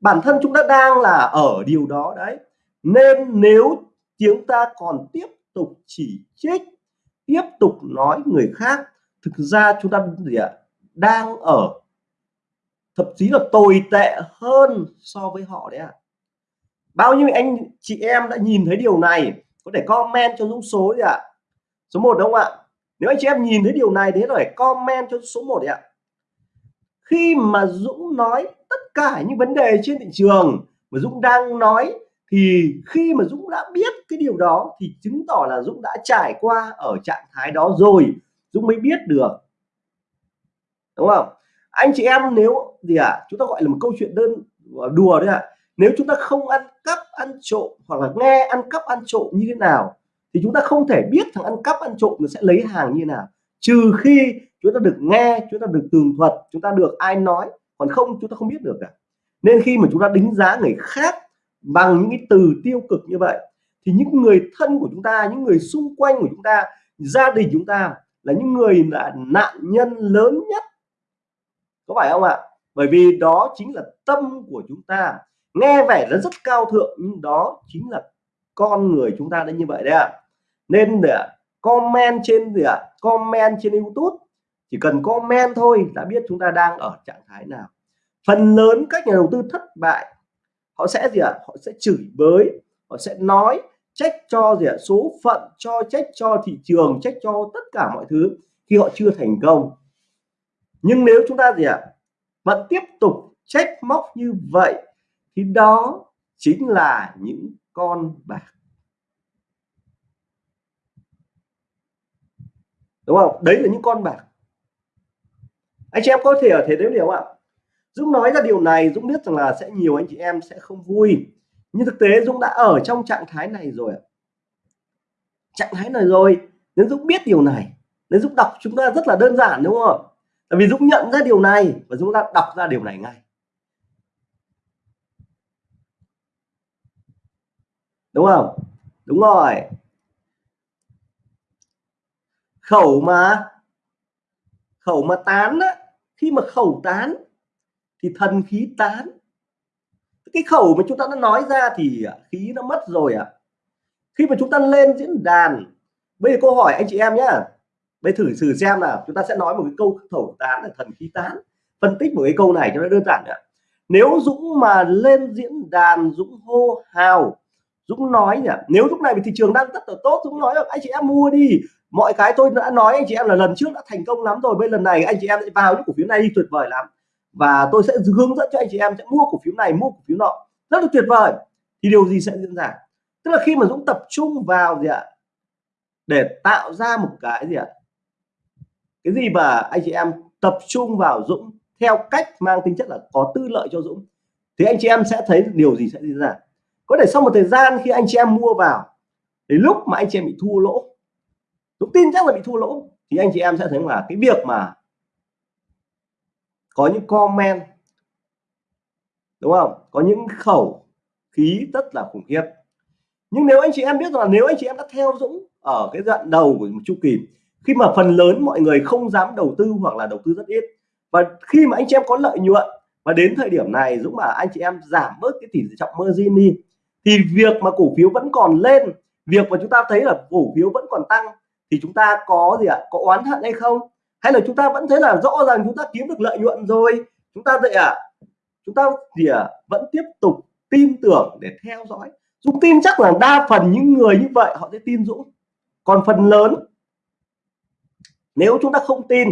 bản thân chúng ta đang là ở điều đó đấy nên nếu chúng ta còn tiếp tục chỉ trích, tiếp tục nói người khác, thực ra chúng ta gì ạ đang ở, thậm chí là tồi tệ hơn so với họ đấy ạ à. bao nhiêu anh chị em đã nhìn thấy điều này, có thể comment cho Dũng số gì ạ à. số 1 đúng không ạ nếu anh chị em nhìn thấy điều này thế rồi comment cho số 1 đấy ạ khi mà Dũng nói cả những vấn đề trên thị trường mà Dũng đang nói thì khi mà Dũng đã biết cái điều đó thì chứng tỏ là Dũng đã trải qua ở trạng thái đó rồi. Dũng mới biết được. Đúng không? Anh chị em nếu gì ạ? À, chúng ta gọi là một câu chuyện đơn ờ, đùa đấy ạ. À. nếu chúng ta không ăn cắp ăn trộm hoặc là nghe ăn cắp ăn trộm như thế nào thì chúng ta không thể biết thằng ăn cắp ăn trộm nó sẽ lấy hàng như thế nào. Trừ khi chúng ta được nghe chúng ta được tường thuật chúng ta được ai nói còn không, chúng ta không biết được cả. Nên khi mà chúng ta đánh giá người khác bằng những cái từ tiêu cực như vậy, thì những người thân của chúng ta, những người xung quanh của chúng ta, gia đình chúng ta là những người là nạn nhân lớn nhất. Có phải không ạ? Bởi vì đó chính là tâm của chúng ta. Nghe vẻ nó rất cao thượng, nhưng đó chính là con người chúng ta đã như vậy đấy ạ. Nên để comment trên gì ạ, comment trên YouTube chỉ cần comment thôi đã biết chúng ta đang ở trạng thái nào. Phần lớn các nhà đầu tư thất bại, họ sẽ gì ạ? Họ sẽ chửi bới, họ sẽ nói trách cho gì ạ? Số phận, cho trách cho thị trường, trách cho tất cả mọi thứ khi họ chưa thành công. Nhưng nếu chúng ta gì ạ? Vẫn tiếp tục trách móc như vậy thì đó chính là những con bạc. Đúng không? Đấy là những con bạc anh chị em có thể ở thể đếm điều ạ? Dũng nói ra điều này, Dũng biết rằng là sẽ nhiều anh chị em sẽ không vui. Nhưng thực tế Dũng đã ở trong trạng thái này rồi trạng thái này rồi nếu Dũng biết điều này. Nếu Dũng đọc chúng ta rất là đơn giản, đúng không tại vì Dũng nhận ra điều này và Dũng đã đọc ra điều này ngay. Đúng không? Đúng rồi. Khẩu mà khẩu mà tán á khi mà khẩu tán, thì thần khí tán. Cái khẩu mà chúng ta đã nói ra thì à, khí nó mất rồi ạ. À. khi mà chúng ta lên diễn đàn, bây giờ câu hỏi anh chị em nhé bây thử thử xem nào, chúng ta sẽ nói một cái câu khẩu tán là thần khí tán. Phân tích một cái câu này cho nó đơn giản ạ nếu Dũng mà lên diễn đàn, Dũng hô hào, Dũng nói nhỉ nếu lúc này thị trường đang rất là tốt, Dũng nói anh chị em mua đi mọi cái tôi đã nói, anh chị em là lần trước đã thành công lắm rồi, bây lần này anh chị em sẽ vào những cổ phiếu này đi, tuyệt vời lắm. Và tôi sẽ hướng dẫn cho anh chị em sẽ mua cổ phiếu này, mua cổ phiếu nọ. Rất là tuyệt vời. Thì điều gì sẽ diễn ra? Tức là khi mà Dũng tập trung vào gì ạ? Để tạo ra một cái gì ạ? Cái gì mà anh chị em tập trung vào Dũng theo cách mang tính chất là có tư lợi cho Dũng, thì anh chị em sẽ thấy điều gì sẽ diễn ra. Có thể sau một thời gian khi anh chị em mua vào, thì lúc mà anh chị em bị thua lỗ Dũng tin chắc là bị thua lỗ. Thì anh chị em sẽ thấy là cái việc mà có những comment, đúng không? Có những khẩu khí rất là khủng khiếp. Nhưng nếu anh chị em biết rằng là nếu anh chị em đã theo Dũng ở cái đoạn đầu của một chu kỳ, khi mà phần lớn mọi người không dám đầu tư hoặc là đầu tư rất ít, và khi mà anh chị em có lợi nhuận, và đến thời điểm này Dũng bảo anh chị em giảm bớt cái tỷ trọng margin đi, thì việc mà cổ phiếu vẫn còn lên, việc mà chúng ta thấy là cổ phiếu vẫn còn tăng thì chúng ta có gì ạ? Có oán hận hay không? Hay là chúng ta vẫn thấy là rõ ràng chúng ta kiếm được lợi nhuận rồi? Chúng ta vậy ạ? À, chúng ta gì à, vẫn tiếp tục tin tưởng để theo dõi. Dũng tin chắc là đa phần những người như vậy họ sẽ tin Dũng. Còn phần lớn nếu chúng ta không tin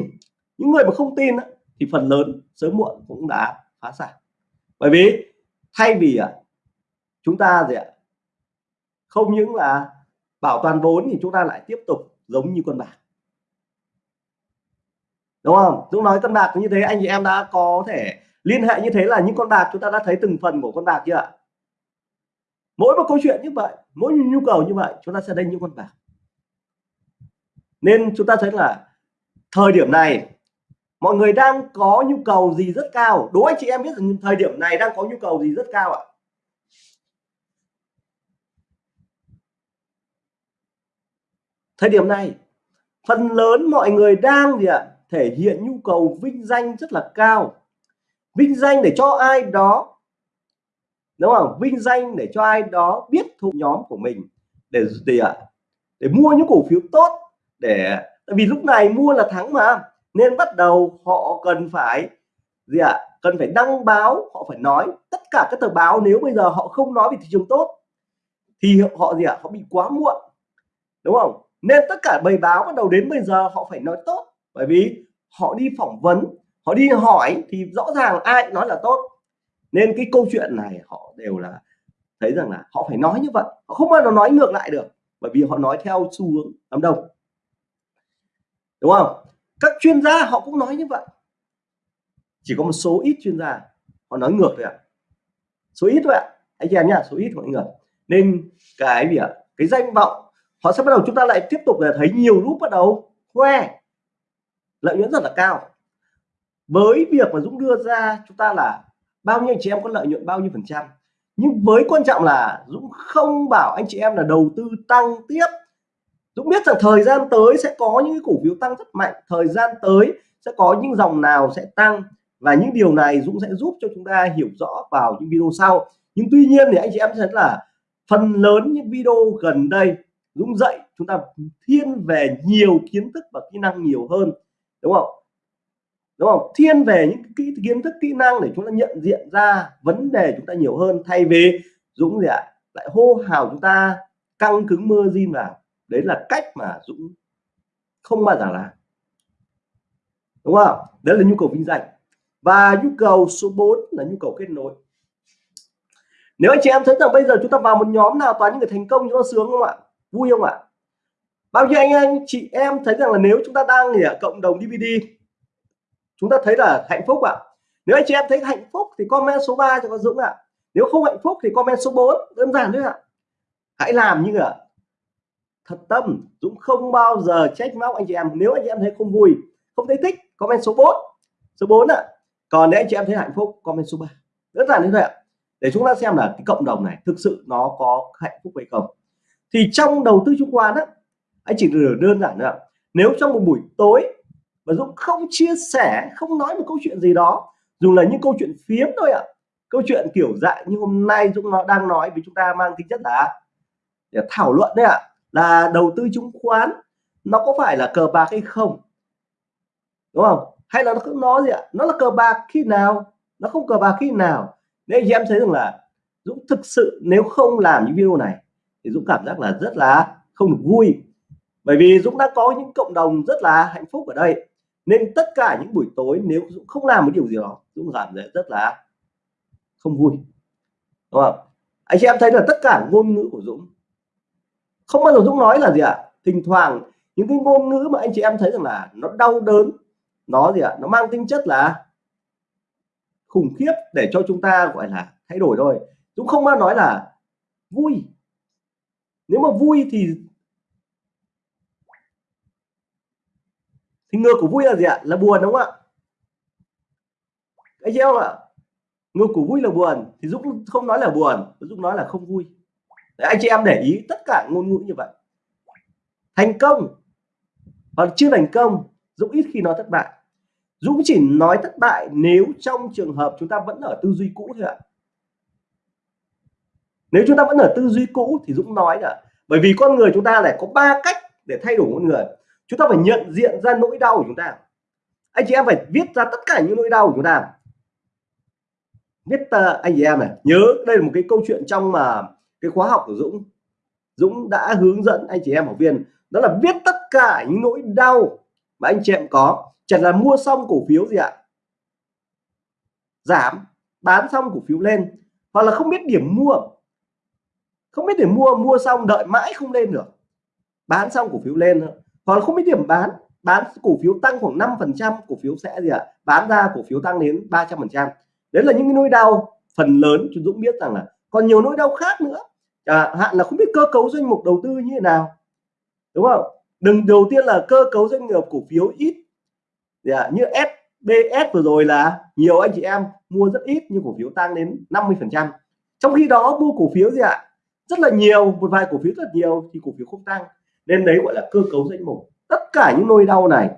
những người mà không tin thì phần lớn sớm muộn cũng đã phá sản. Bởi vì thay vì à, chúng ta gì ạ? Không những là bảo toàn vốn thì chúng ta lại tiếp tục giống như con bạc. Đúng không? Dũng nói con bạc như thế, anh chị em đã có thể liên hệ như thế là những con bạc chúng ta đã thấy từng phần của con bạc chưa ạ? Mỗi một câu chuyện như vậy, mỗi nhu cầu như vậy, chúng ta sẽ đánh những con bạc. Nên chúng ta thấy là thời điểm này, mọi người đang có nhu cầu gì rất cao. Đố anh chị em biết rằng thời điểm này đang có nhu cầu gì rất cao ạ? Thời điểm này, phần lớn mọi người đang gì ạ? Thể hiện nhu cầu vinh danh rất là cao. Vinh danh để cho ai đó, đúng không? Vinh danh để cho ai đó biết thuộc nhóm của mình để gì ạ? Để mua những cổ phiếu tốt, để, tại vì lúc này mua là thắng mà, nên bắt đầu họ cần phải gì ạ? Cần phải đăng báo, họ phải nói tất cả các tờ báo, nếu bây giờ họ không nói về thị trường tốt, thì họ gì ạ? Họ bị quá muộn, đúng không? Nên tất cả bài báo bắt đầu đến bây giờ họ phải nói tốt. Bởi vì họ đi phỏng vấn, họ đi hỏi thì rõ ràng ai nói là tốt. Nên cái câu chuyện này họ đều là thấy rằng là họ phải nói như vậy. Họ không bao giờ nói ngược lại được, bởi vì họ nói theo xu hướng đám đông. Đúng không? Các chuyên gia họ cũng nói như vậy. Chỉ có một số ít chuyên gia họ nói ngược thôi ạ. À. số ít thôi ạ. À. anh chị em nhá, số ít mọi người nên cái gì ạ? Cái danh vọng họ sẽ bắt đầu chúng ta lại tiếp tục là thấy nhiều lúc bắt đầu khoe. Lợi nhuận rất là cao. Với việc mà Dũng đưa ra chúng ta là bao nhiêu anh chị em có lợi nhuận bao nhiêu phần trăm. Nhưng với quan trọng là Dũng không bảo anh chị em là đầu tư tăng tiếp. Dũng biết rằng thời gian tới sẽ có những cổ phiếu tăng rất mạnh. Thời gian tới sẽ có những dòng nào sẽ tăng. Và những điều này Dũng sẽ giúp cho chúng ta hiểu rõ vào những video sau. Nhưng tuy nhiên thì anh chị em thấy là phần lớn những video gần đây Dũng dạy chúng ta thiên về nhiều kiến thức và kỹ năng nhiều hơn đúng không? Đúng không? Thiên về những kỹ kiến thức kỹ năng để chúng ta nhận diện ra vấn đề chúng ta nhiều hơn thay vì Dũng gì ạ? À, lại hô hào chúng ta căng cứng mơ zin vào. Đấy là cách mà Dũng không bao giờ làm. Đúng không? Đấy là nhu cầu vinh danh. Và nhu cầu số 4 là nhu cầu kết nối. Nếu anh chị em thấy rằng bây giờ chúng ta vào một nhóm nào toàn những người thành công chúng ta sướng không ạ? Vui không ạ? Bao nhiêu anh anh, chị em thấy rằng là nếu chúng ta đang ở cộng đồng DVD chúng ta thấy là hạnh phúc ạ. Nếu anh chị em thấy hạnh phúc thì comment số 3 cho con Dũng ạ. Nếu không hạnh phúc thì comment số 4 đơn giản thôi ạ. Hãy làm như là thật tâm, Dũng không bao giờ trách móc anh chị em. Nếu anh chị em thấy không vui, không thấy thích, comment số 4 số 4 ạ. Còn nếu anh chị em thấy hạnh phúc, comment số 3 đơn giản như vậy ạ. Để chúng ta xem là cái cộng đồng này thực sự nó có hạnh phúc hay không thì trong đầu tư chứng khoán á, anh chỉ đơn giản nữa nếu trong một buổi tối mà Dũng không chia sẻ, không nói một câu chuyện gì đó, dù là những câu chuyện phiếm thôi ạ, câu chuyện kiểu dạng như hôm nay Dũng nó đang nói với chúng ta mang tính chất là để thảo luận đấy ạ, là đầu tư chứng khoán nó có phải là cờ bạc hay không? Đúng không? Hay là nó cứ nói gì ạ? Nó là cờ bạc khi nào? Nó không cờ bạc khi nào? Nên anh em thấy rằng là Dũng thực sự nếu không làm những video này thì Dũng cảm giác là rất là không được vui. Bởi vì Dũng đã có những cộng đồng rất là hạnh phúc ở đây. Nên tất cả những buổi tối nếu Dũng không làm một điều gì đó, Dũng cảm thấy rất là không vui. Đúng không? Anh chị em thấy là tất cả ngôn ngữ của Dũng, không bao giờ Dũng nói là gì ạ? À? thỉnh thoảng những cái ngôn ngữ mà anh chị em thấy rằng là nó đau đớn, nó gì ạ? À? nó mang tính chất là khủng khiếp để cho chúng ta gọi là thay đổi thôi. Dũng không bao nói là vui nếu mà vui thì thì ngược của vui là gì ạ? Là buồn đúng không ạ? Anh chị em ạ ngược của vui là buồn thì Dũng không nói là buồn Dũng nói là không vui. Đấy, anh chị em để ý tất cả ngôn ngữ như vậy. Thành công hoặc chưa thành công Dũng ít khi nói thất bại. Dũng chỉ nói thất bại nếu trong trường hợp chúng ta vẫn ở tư duy cũ thôi ạ nếu chúng ta vẫn ở tư duy cũ thì Dũng nói là bởi vì con người chúng ta lại có ba cách để thay đổi con người. Chúng ta phải nhận diện ra nỗi đau của chúng ta. Anh chị em phải viết ra tất cả những nỗi đau của chúng ta. Viết uh, anh chị em này nhớ đây là một cái câu chuyện trong mà cái khóa học của Dũng. Dũng đã hướng dẫn anh chị em học viên đó là viết tất cả những nỗi đau mà anh chị em có. Chẳng là mua xong cổ phiếu gì ạ? Giảm bán xong cổ phiếu lên. Hoặc là không biết điểm mua không biết điểm mua mua xong đợi mãi không lên được. Bán xong cổ phiếu lên còn không biết điểm bán. Bán cổ phiếu tăng khoảng 5 phần trăm cổ phiếu sẽ gì ạ? Bán ra cổ phiếu tăng đến 300 phần trăm. Đấy là những cái nỗi đau phần lớn. Chúng Dũng biết rằng là còn nhiều nỗi đau khác nữa. À, hạn là không biết cơ cấu doanh mục đầu tư như thế nào. Đúng không? Đừng đầu tiên là cơ cấu doanh nghiệp cổ phiếu ít. À, như SBS vừa rồi là nhiều anh chị em mua rất ít nhưng cổ phiếu tăng đến 50 phần trăm. Trong khi đó mua cổ phiếu gì ạ? Rất là nhiều một vài cổ phiếu rất nhiều thì cổ phiếu không tăng. Nên đấy gọi là cơ cấu danh mục. Tất cả những nỗi đau này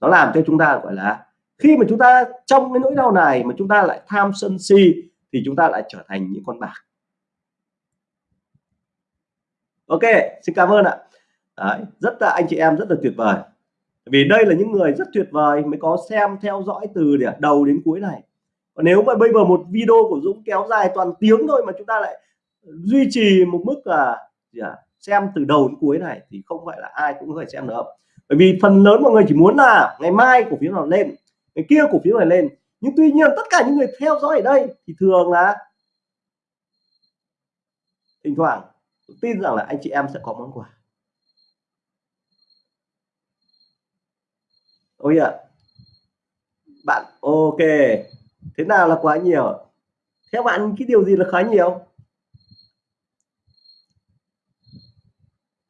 nó làm cho chúng ta gọi là khi mà chúng ta trong cái nỗi đau này mà chúng ta lại tham sân si thì chúng ta lại trở thành những con bạc. Ok xin cảm ơn ạ. Đấy, rất là anh chị em rất là tuyệt vời. Vì đây là những người rất tuyệt vời mới có xem theo dõi từ đầu đến cuối này. Còn nếu mà bây giờ một video của Dũng kéo dài toàn tiếng thôi mà chúng ta lại duy trì một mức là gì à, xem từ đầu đến cuối này thì không phải là ai cũng có thể xem được. Bởi vì phần lớn mọi người chỉ muốn là ngày mai cổ phiếu nào lên ngày kia cổ phiếu này lên. Nhưng tuy nhiên tất cả những người theo dõi ở đây thì thường là thỉnh thoảng tin rằng là anh chị em sẽ có món quà. Ôi ạ. Bạn ok. Thế nào là quá nhiều? Theo bạn cái điều gì là khá nhiều?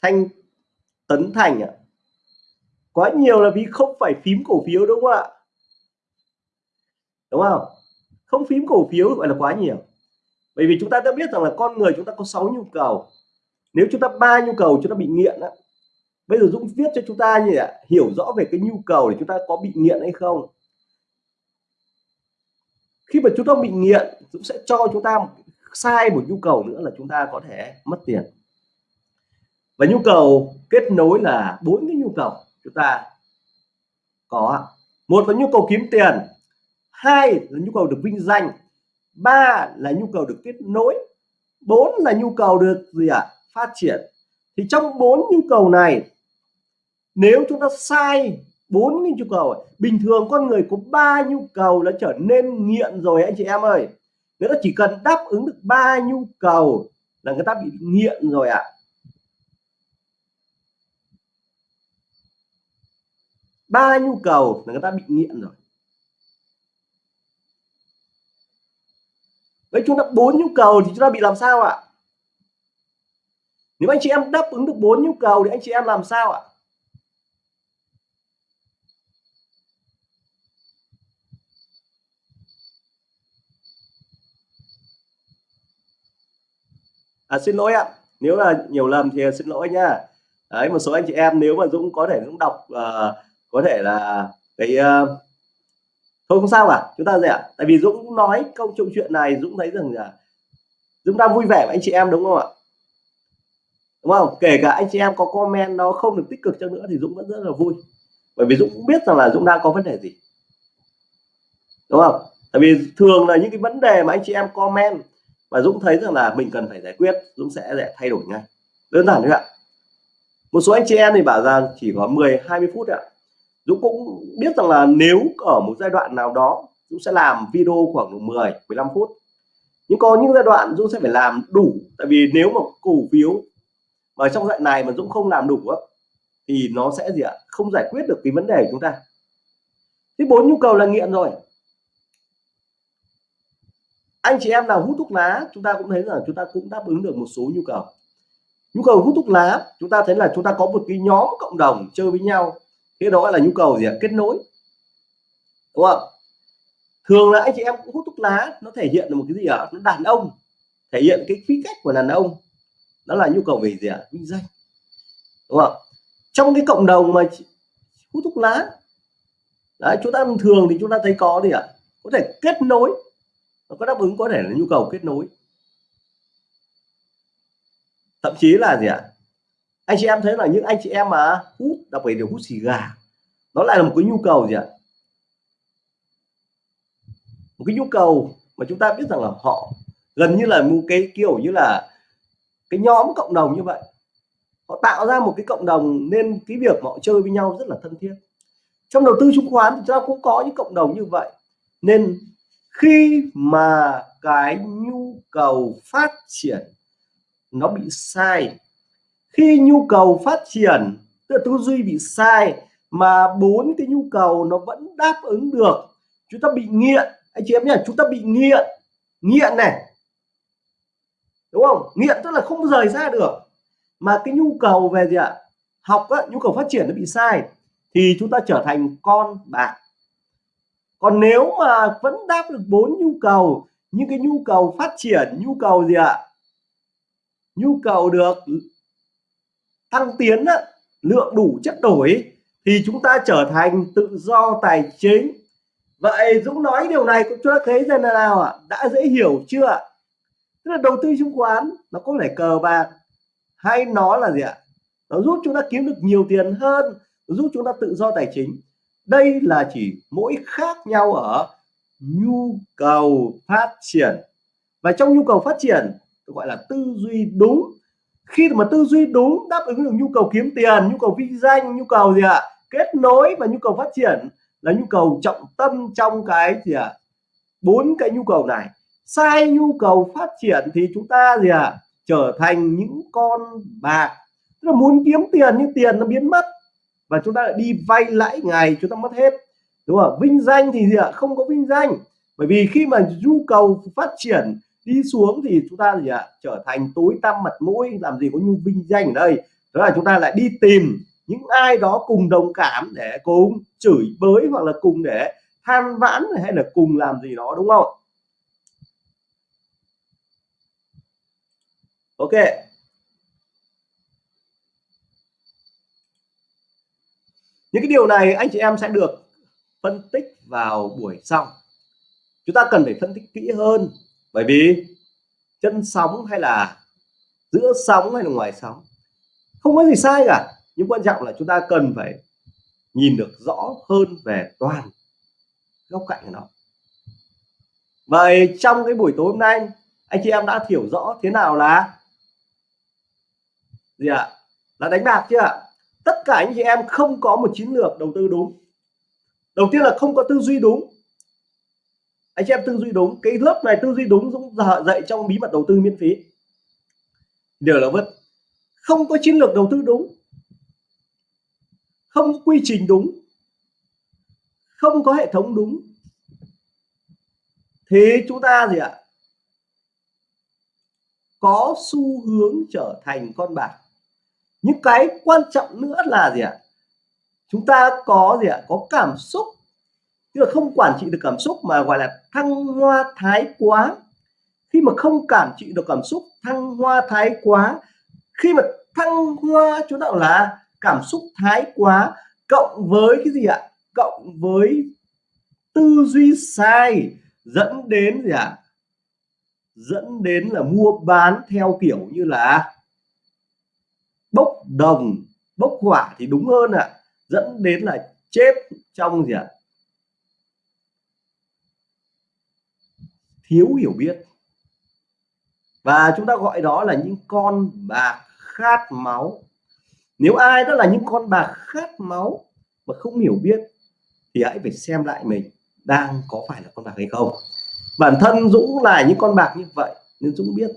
Thanh tấn thành ạ. Quá nhiều là vì không phải phím cổ phiếu đúng không ạ? Đúng không? Không phím cổ phiếu gọi là quá nhiều. Bởi vì chúng ta đã biết rằng là con người chúng ta có 6 nhu cầu. Nếu chúng ta ba nhu cầu chúng ta bị nghiện á, bây giờ Dũng viết cho chúng ta như ạ, hiểu rõ về cái nhu cầu để chúng ta có bị nghiện hay không. Khi mà chúng ta bị nghiện, Dũng sẽ cho chúng ta sai một nhu cầu nữa là chúng ta có thể mất tiền và nhu cầu kết nối là bốn cái nhu cầu chúng ta có một là nhu cầu kiếm tiền hai là nhu cầu được vinh danh ba là nhu cầu được kết nối bốn là nhu cầu được gì ạ à? phát triển thì trong bốn nhu cầu này nếu chúng ta sai bốn cái nhu cầu bình thường con người có ba nhu cầu là trở nên nghiện rồi anh chị em ơi người ta chỉ cần đáp ứng được ba nhu cầu là người ta bị nghiện rồi ạ à. Ba nhu cầu là người ta bị nghiện rồi. Với chúng ta bốn nhu cầu thì chúng ta bị làm sao ạ? Nếu anh chị em đáp ứng được bốn nhu cầu thì anh chị em làm sao ạ? À, xin lỗi ạ. Nếu là nhiều lầm thì xin lỗi nha. Đấy một số anh chị em nếu mà Dũng có thể Dũng đọc uh, có thể là cái uh, thôi không sao cả chúng ta gì ạ? Tại vì Dũng nói câu chuyện chuyện này Dũng thấy rằng là Dũng đang vui vẻ với anh chị em đúng không ạ? Đúng không? Kể cả anh chị em có comment nó không được tích cực cho nữa thì Dũng vẫn rất là vui. Bởi vì Dũng cũng biết rằng là Dũng đang có vấn đề gì. Đúng không? Tại vì thường là những cái vấn đề mà anh chị em comment và Dũng thấy rằng là mình cần phải giải quyết Dũng sẽ để thay đổi ngay. Đơn giản thôi ạ. Một số anh chị em thì bảo rằng chỉ có 10 20 phút ạ. Dũng cũng biết rằng là nếu ở một giai đoạn nào đó, Dũng sẽ làm video khoảng 10 15 phút. Nhưng có những giai đoạn Dũng sẽ phải làm đủ, tại vì nếu mà cổ phiếu mà trong đoạn này mà Dũng không làm đủ á, thì nó sẽ gì ạ? Không giải quyết được cái vấn đề của chúng ta. Thứ bốn nhu cầu là nghiện rồi. Anh chị em nào hút thuốc lá, chúng ta cũng thấy là chúng ta cũng đáp ứng được một số nhu cầu. Nhu cầu hút thuốc lá, chúng ta thấy là chúng ta có một cái nhóm cộng đồng chơi với nhau thế đó là nhu cầu gì ạ? Kết nối. Đúng không? Thường là anh chị em cũng hút thuốc lá, nó thể hiện là một cái gì ạ? Nó đàn ông, thể hiện cái khí cách của đàn ông. Đó là nhu cầu về gì ạ? Vinh danh. Đúng không? Trong cái cộng đồng mà hút thuốc lá, đấy, chúng ta thường thì chúng ta thấy có gì ạ? Có thể kết nối. Nó có đáp ứng có thể là nhu cầu kết nối. Thậm chí là gì ạ? Anh chị em thấy là những anh chị em mà hút, đặc biệt là hút xì gà, nó lại là một cái nhu cầu gì ạ? Một cái nhu cầu mà chúng ta biết rằng là họ gần như là một cái kiểu như là cái nhóm cộng đồng như vậy. Họ tạo ra một cái cộng đồng nên cái việc họ chơi với nhau rất là thân thiết. Trong đầu tư chứng khoán thì chúng ta cũng có những cộng đồng như vậy. Nên khi mà cái nhu cầu phát triển nó bị sai khi nhu cầu phát triển tức là tư duy bị sai mà bốn cái nhu cầu nó vẫn đáp ứng được chúng ta bị nghiện. Anh chị em nhé chúng ta bị nghiện. Nghiện này. Đúng không? Nghiện tức là không rời ra được. Mà cái nhu cầu về gì ạ? Học á, nhu cầu phát triển nó bị sai thì chúng ta trở thành con bạc còn nếu mà vẫn đáp được bốn nhu cầu những cái nhu cầu phát triển nhu cầu gì ạ? Nhu cầu được thăng tiến á, lượng đủ chất đổi thì chúng ta trở thành tự do tài chính. Vậy Dũng nói điều này cũng cho thấy rằng là nào ạ? Đã dễ hiểu chưa tức là đầu tư chứng khoán nó có phải cờ bạc hay nó là gì ạ? Nó giúp chúng ta kiếm được nhiều tiền hơn giúp chúng ta tự do tài chính. Đây là chỉ mỗi khác nhau ở nhu cầu phát triển. Và trong nhu cầu phát triển gọi là tư duy đúng khi mà tư duy đúng đáp ứng được nhu cầu kiếm tiền, nhu cầu vinh danh, nhu cầu gì ạ? Kết nối và nhu cầu phát triển là nhu cầu trọng tâm trong cái gì ạ? Bốn cái nhu cầu này. Sai nhu cầu phát triển thì chúng ta gì ạ? Trở thành những con bạc. Tức là muốn kiếm tiền nhưng tiền nó biến mất. Và chúng ta lại đi vay lãi ngày, chúng ta mất hết. Đúng không? Vinh danh thì gì ạ? Không có vinh danh. Bởi vì khi mà nhu cầu phát triển đi xuống thì chúng ta gì ạ? Trở thành tối tăm mặt mũi, làm gì có nhu vinh danh ở đây. Đó là chúng ta lại đi tìm những ai đó cùng đồng cảm để cùng chửi bới hoặc là cùng để than vãn hay là cùng làm gì đó, đúng không? Ok. Những cái điều này anh chị em sẽ được phân tích vào buổi sau. Chúng ta cần phải phân tích kỹ hơn bởi vì chân sóng hay là giữa sóng hay là ngoài sóng, không có gì sai cả. Nhưng quan trọng là chúng ta cần phải nhìn được rõ hơn về toàn góc cạnh của nó. Vậy trong cái buổi tối hôm nay, anh chị em đã hiểu rõ thế nào là gì ạ? Là đánh bạc chưa ạ? Tất cả anh chị em không có một chiến lược đầu tư đúng. Đầu tiên là không có tư duy đúng anh chị em tư duy đúng. Cái lớp này tư duy đúng dũng dạy trong bí mật đầu tư miễn phí. Điều là vất không có chiến lược đầu tư đúng. Không có quy trình đúng. Không có hệ thống đúng. Thế chúng ta gì ạ? Có xu hướng trở thành con bạc. Những cái quan trọng nữa là gì ạ? Chúng ta có gì ạ? Có cảm xúc tức là không quản trị được cảm xúc mà gọi là thăng hoa thái quá. Khi mà không cảm trị được cảm xúc thăng hoa thái quá, khi mà thăng hoa chúng ta là cảm xúc thái quá, cộng với cái gì ạ? Cộng với tư duy sai dẫn đến gì ạ? Dẫn đến là mua bán theo kiểu như là bốc đồng, bốc hỏa thì đúng hơn ạ. Dẫn đến là chết trong gì ạ? Thiếu hiểu biết. Và chúng ta gọi đó là những con bạc khát máu. Nếu ai đó là những con bạc khát máu mà không hiểu biết, thì hãy phải xem lại mình đang có phải là con bạc hay không. Bản thân Dũng là những con bạc như vậy, nên Dũng biết.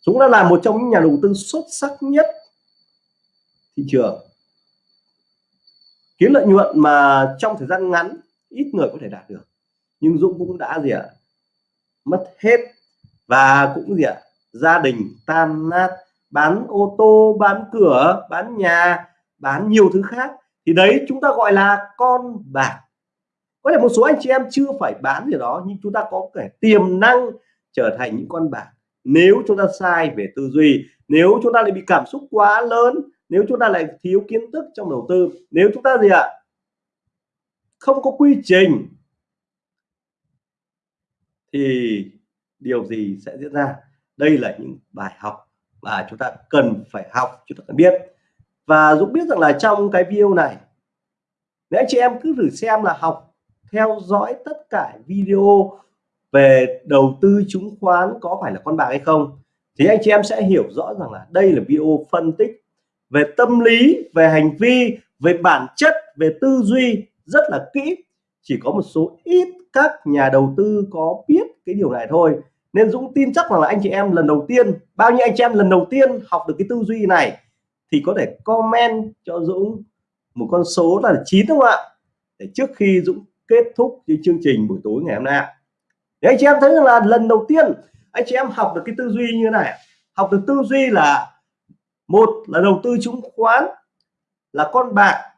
Dũng đã là một trong những nhà đầu tư xuất sắc nhất thị trường. Kiếm lợi nhuận mà trong thời gian ngắn ít người có thể đạt được, nhưng Dũng cũng đã gì ạ? Mất hết. Và cũng gì ạ? Gia đình tan nát, bán ô tô, bán cửa, bán nhà, bán nhiều thứ khác. Thì đấy, chúng ta gọi là con bạc. Có thể một số anh chị em chưa phải bán gì đó, nhưng chúng ta có thể tiềm năng trở thành những con bạc. Nếu chúng ta sai về tư duy, nếu chúng ta lại bị cảm xúc quá lớn, nếu chúng ta lại thiếu kiến thức trong đầu tư, nếu chúng ta gì ạ? Không có quy trình thì điều gì sẽ diễn ra? Đây là những bài học mà chúng ta cần phải học, chúng ta cần biết. Và Dũng biết rằng là trong cái video này, nếu anh chị em cứ thử xem là học theo dõi tất cả video về đầu tư chứng khoán có phải là con bạc hay không, thì anh chị em sẽ hiểu rõ rằng là đây là video phân tích về tâm lý, về hành vi, về bản chất, về tư duy rất là kỹ chỉ có một số ít các nhà đầu tư có biết cái điều này thôi. Nên Dũng tin chắc rằng là anh chị em lần đầu tiên, bao nhiêu anh chị em lần đầu tiên học được cái tư duy này, thì có thể comment cho Dũng một con số là chín đúng không ạ? Để trước khi Dũng kết thúc cái chương trình buổi tối ngày hôm nay để anh chị em thấy rằng là lần đầu tiên anh chị em học được cái tư duy như thế này, học được tư duy là, một là đầu tư chứng khoán, là con bạc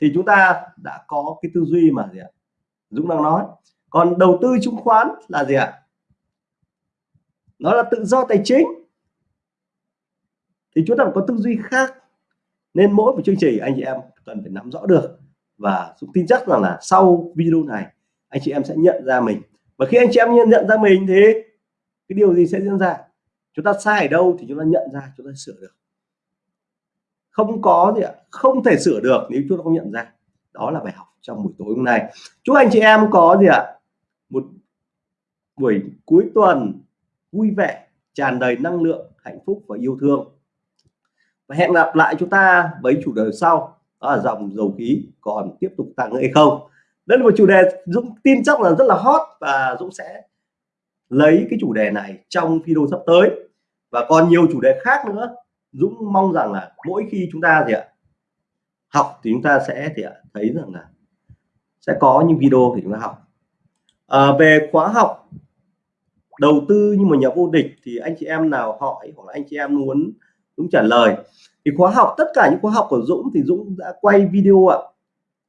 thì chúng ta đã có cái tư duy mà gì ạ? Dũng đang nói. Còn đầu tư chứng khoán là gì ạ? Nó là tự do tài chính. Thì chúng ta có tư duy khác. Nên mỗi một chương trình anh chị em cần phải nắm rõ được. Và Dũng tin chắc rằng là sau video này anh chị em sẽ nhận ra mình. Và khi anh chị em nhận, nhận ra mình thì cái điều gì sẽ diễn ra? Chúng ta sai ở đâu thì chúng ta nhận ra chúng ta sửa được không có gì ạ, không thể sửa được nếu chúng ta không nhận ra. Đó là bài học trong buổi tối hôm nay. Chúc anh chị em có gì ạ? Một buổi cuối tuần vui vẻ, tràn đầy năng lượng, hạnh phúc và yêu thương. Và hẹn gặp lại chúng ta với chủ đề sau. Đó là dòng dầu khí còn tiếp tục tăng hay không? Đây là một chủ đề Dũng tin chắc là rất là hot và Dũng sẽ lấy cái chủ đề này trong video sắp tới. Và còn nhiều chủ đề khác nữa. Dũng mong rằng là mỗi khi chúng ta gì ạ học thì chúng ta sẽ thì thấy rằng là sẽ có những video thì chúng ta học. À, về khóa học đầu tư như một nhà vô địch thì anh chị em nào hỏi hoặc là anh chị em muốn Dũng trả lời. Thì khóa học tất cả những khóa học của Dũng thì Dũng đã quay video ạ.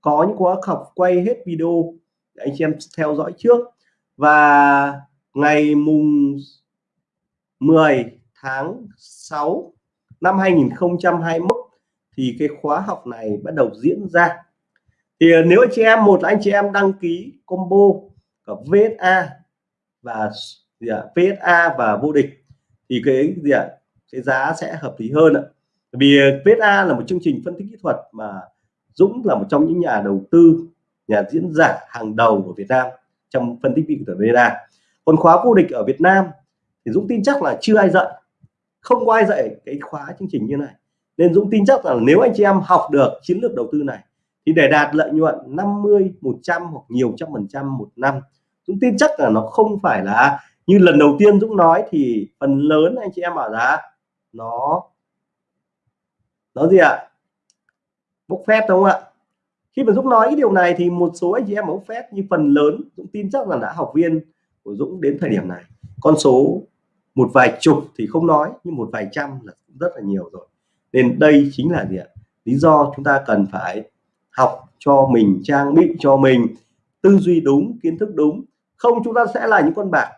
Có những khóa học quay hết video để anh chị em theo dõi trước. Và ngày mùng 10 tháng 6 năm 2021 thì cái khóa học này bắt đầu diễn ra. Thì ờ, nếu anh chị em, một là anh chị em đăng ký combo của VSA và gì ạ VSA và vô địch, thì cái gì ạ, cái giá sẽ hợp lý hơn ạ. Vì ờ, VSA là một chương trình phân tích kỹ thuật mà Dũng là một trong những nhà đầu tư, nhà diễn giả hàng đầu của Việt Nam trong phân tích kỹ thuật VSA còn khóa vô địch ở Việt Nam thì Dũng tin chắc là chưa ai dạy không có ai dạy cái khóa chương trình như này. Nên Dũng tin chắc là nếu anh chị em học được chiến lược đầu tư này, thì để đạt lợi nhuận 50 100 hoặc nhiều trăm phần trăm một năm, Dũng tin chắc là nó không phải là, như lần đầu tiên Dũng nói thì phần lớn anh chị em bảo là nó nó gì ạ? Bốc phép đúng không ạ? Khi mà Dũng nói cái điều này thì một số anh chị em bốc phép như phần lớn Dũng tin chắc là đã học viên của Dũng đến thời điểm này. Con số một vài chục thì không nói, nhưng một vài trăm là rất là nhiều rồi. Nên đây chính là gì ạ? Lý do chúng ta cần phải học cho mình, trang bị cho mình tư duy đúng, kiến thức đúng. Không, chúng ta sẽ là những con bạc.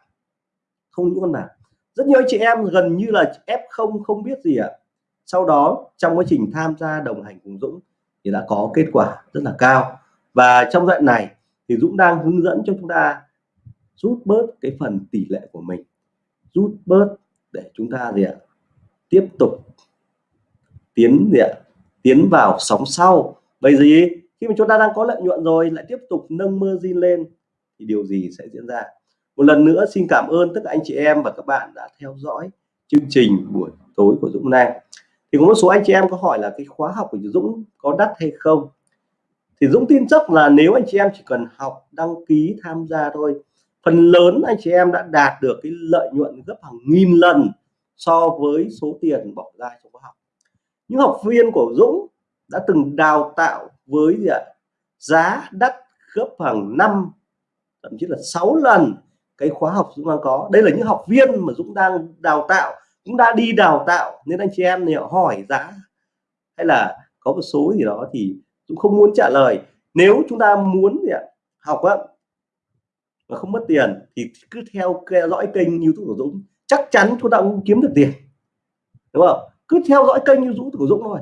Không những con bạc. Rất nhiều chị em gần như là f không không biết gì ạ. Sau đó, trong quá trình tham gia đồng hành cùng Dũng thì đã có kết quả rất là cao. Và trong đoạn này thì Dũng đang hướng dẫn cho chúng ta rút bớt cái phần tỷ lệ của mình rút bớt để chúng ta gì ạ? Tiếp tục tiến gì ạ? Tiến vào sóng sau. Bây gì khi mà chúng ta đang có lợi nhuận rồi, lại tiếp tục nâng margin lên, thì điều gì sẽ diễn ra? Một lần nữa, xin cảm ơn tất cả anh chị em và các bạn đã theo dõi chương trình buổi tối của Dũng Nam thì có một số anh chị em có hỏi là cái khóa học của Dũng có đắt hay không? Thì Dũng tin chắc là nếu anh chị em chỉ cần học, đăng ký, tham gia thôi phần lớn anh chị em đã đạt được cái lợi nhuận gấp hàng nghìn lần so với số tiền bỏ ra trong khóa học. Những học viên của Dũng đã từng đào tạo với gì ạ? Giá đắt gấp hàng năm, thậm chí là 6 lần cái khóa học Dũng đang có. Đây là những học viên mà Dũng đang đào tạo, cũng đã đi đào tạo, nên anh chị em thì hỏi giá hay là có một số gì đó thì Dũng không muốn trả lời. Nếu chúng ta muốn gì ạ? Học á và không mất tiền thì cứ theo theo dõi kênh YouTube của Dũng. Chắc chắn chúng ta cũng kiếm được tiền, đúng không? Cứ theo dõi kênh YouTube của Dũng thôi.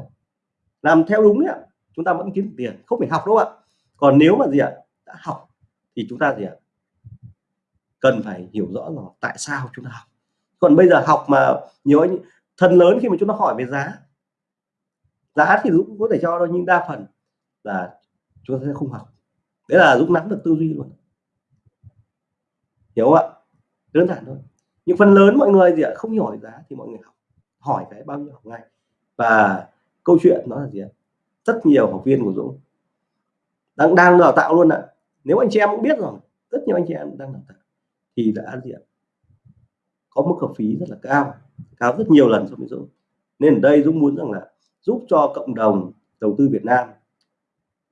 Làm theo đúng ạ, chúng ta vẫn kiếm được tiền, không phải học đâu ạ. Còn nếu mà gì ạ, đã học thì chúng ta gì ạ, cần phải hiểu rõ là tại sao chúng ta học. Còn bây giờ học mà nhiều anh thân lớn khi mà chúng ta hỏi về giá giá thì Dũng có thể cho đâu nhưng đa phần là chúng ta sẽ không học. Đấy là Dũng nắm được tư duy luôn hiểu không ạ? Đơn giản thôi. Nhưng phần lớn mọi người gì ạ không hiểu giá thì mọi người học, hỏi cái bao nhiêu học ngay và câu chuyện nó là gì ạ? Rất nhiều học viên của Dũng đang đang đào tạo luôn ạ. Nếu anh chị em cũng biết rồi, rất nhiều anh chị em đang đào tạo thì đã gì ạ? Có mức học phí rất là cao cao rất nhiều lần so với Dũng. Nên ở đây Dũng muốn rằng là giúp cho cộng đồng đầu tư Việt Nam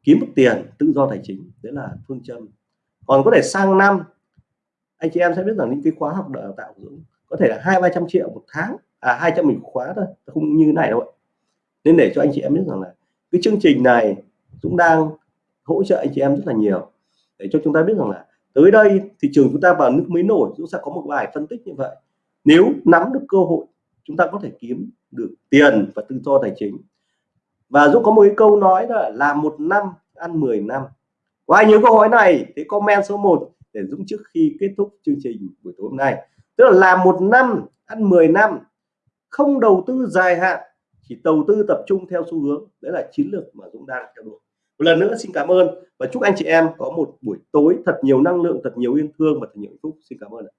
kiếm được tiền tự do tài chính, đấy là phương châm. Còn có thể sang năm anh chị em sẽ biết rằng những cái khóa học đào tạo của Dũng có thể là hai, ba trăm triệu một tháng à hai trăm mình khóa thôi không như này đâu ạ. Nên để cho anh chị em biết rằng là cái chương trình này Dũng đang hỗ trợ anh chị em rất là nhiều. Để cho chúng ta biết rằng là tới đây thị trường chúng ta vào nước mới nổi Dũng sẽ có một bài phân tích như vậy. Nếu nắm được cơ hội, chúng ta có thể kiếm được tiền và tự do tài chính. Và Dũng có một cái câu nói là làm một năm ăn 10 năm. Có ai nhớ câu hỏi này? Thì comment số 1 để Dũng trước khi kết thúc chương trình buổi tối hôm nay. Tức là làm một năm, ăn 10 năm, không đầu tư dài hạn, chỉ đầu tư tập trung theo xu hướng. Đấy là chiến lược mà Dũng đang theo đuổi. Một lần nữa xin cảm ơn và chúc anh chị em có một buổi tối thật nhiều năng lượng, thật nhiều yêu thương và thật nhiều hạnh phúc. Xin cảm ơn ạ.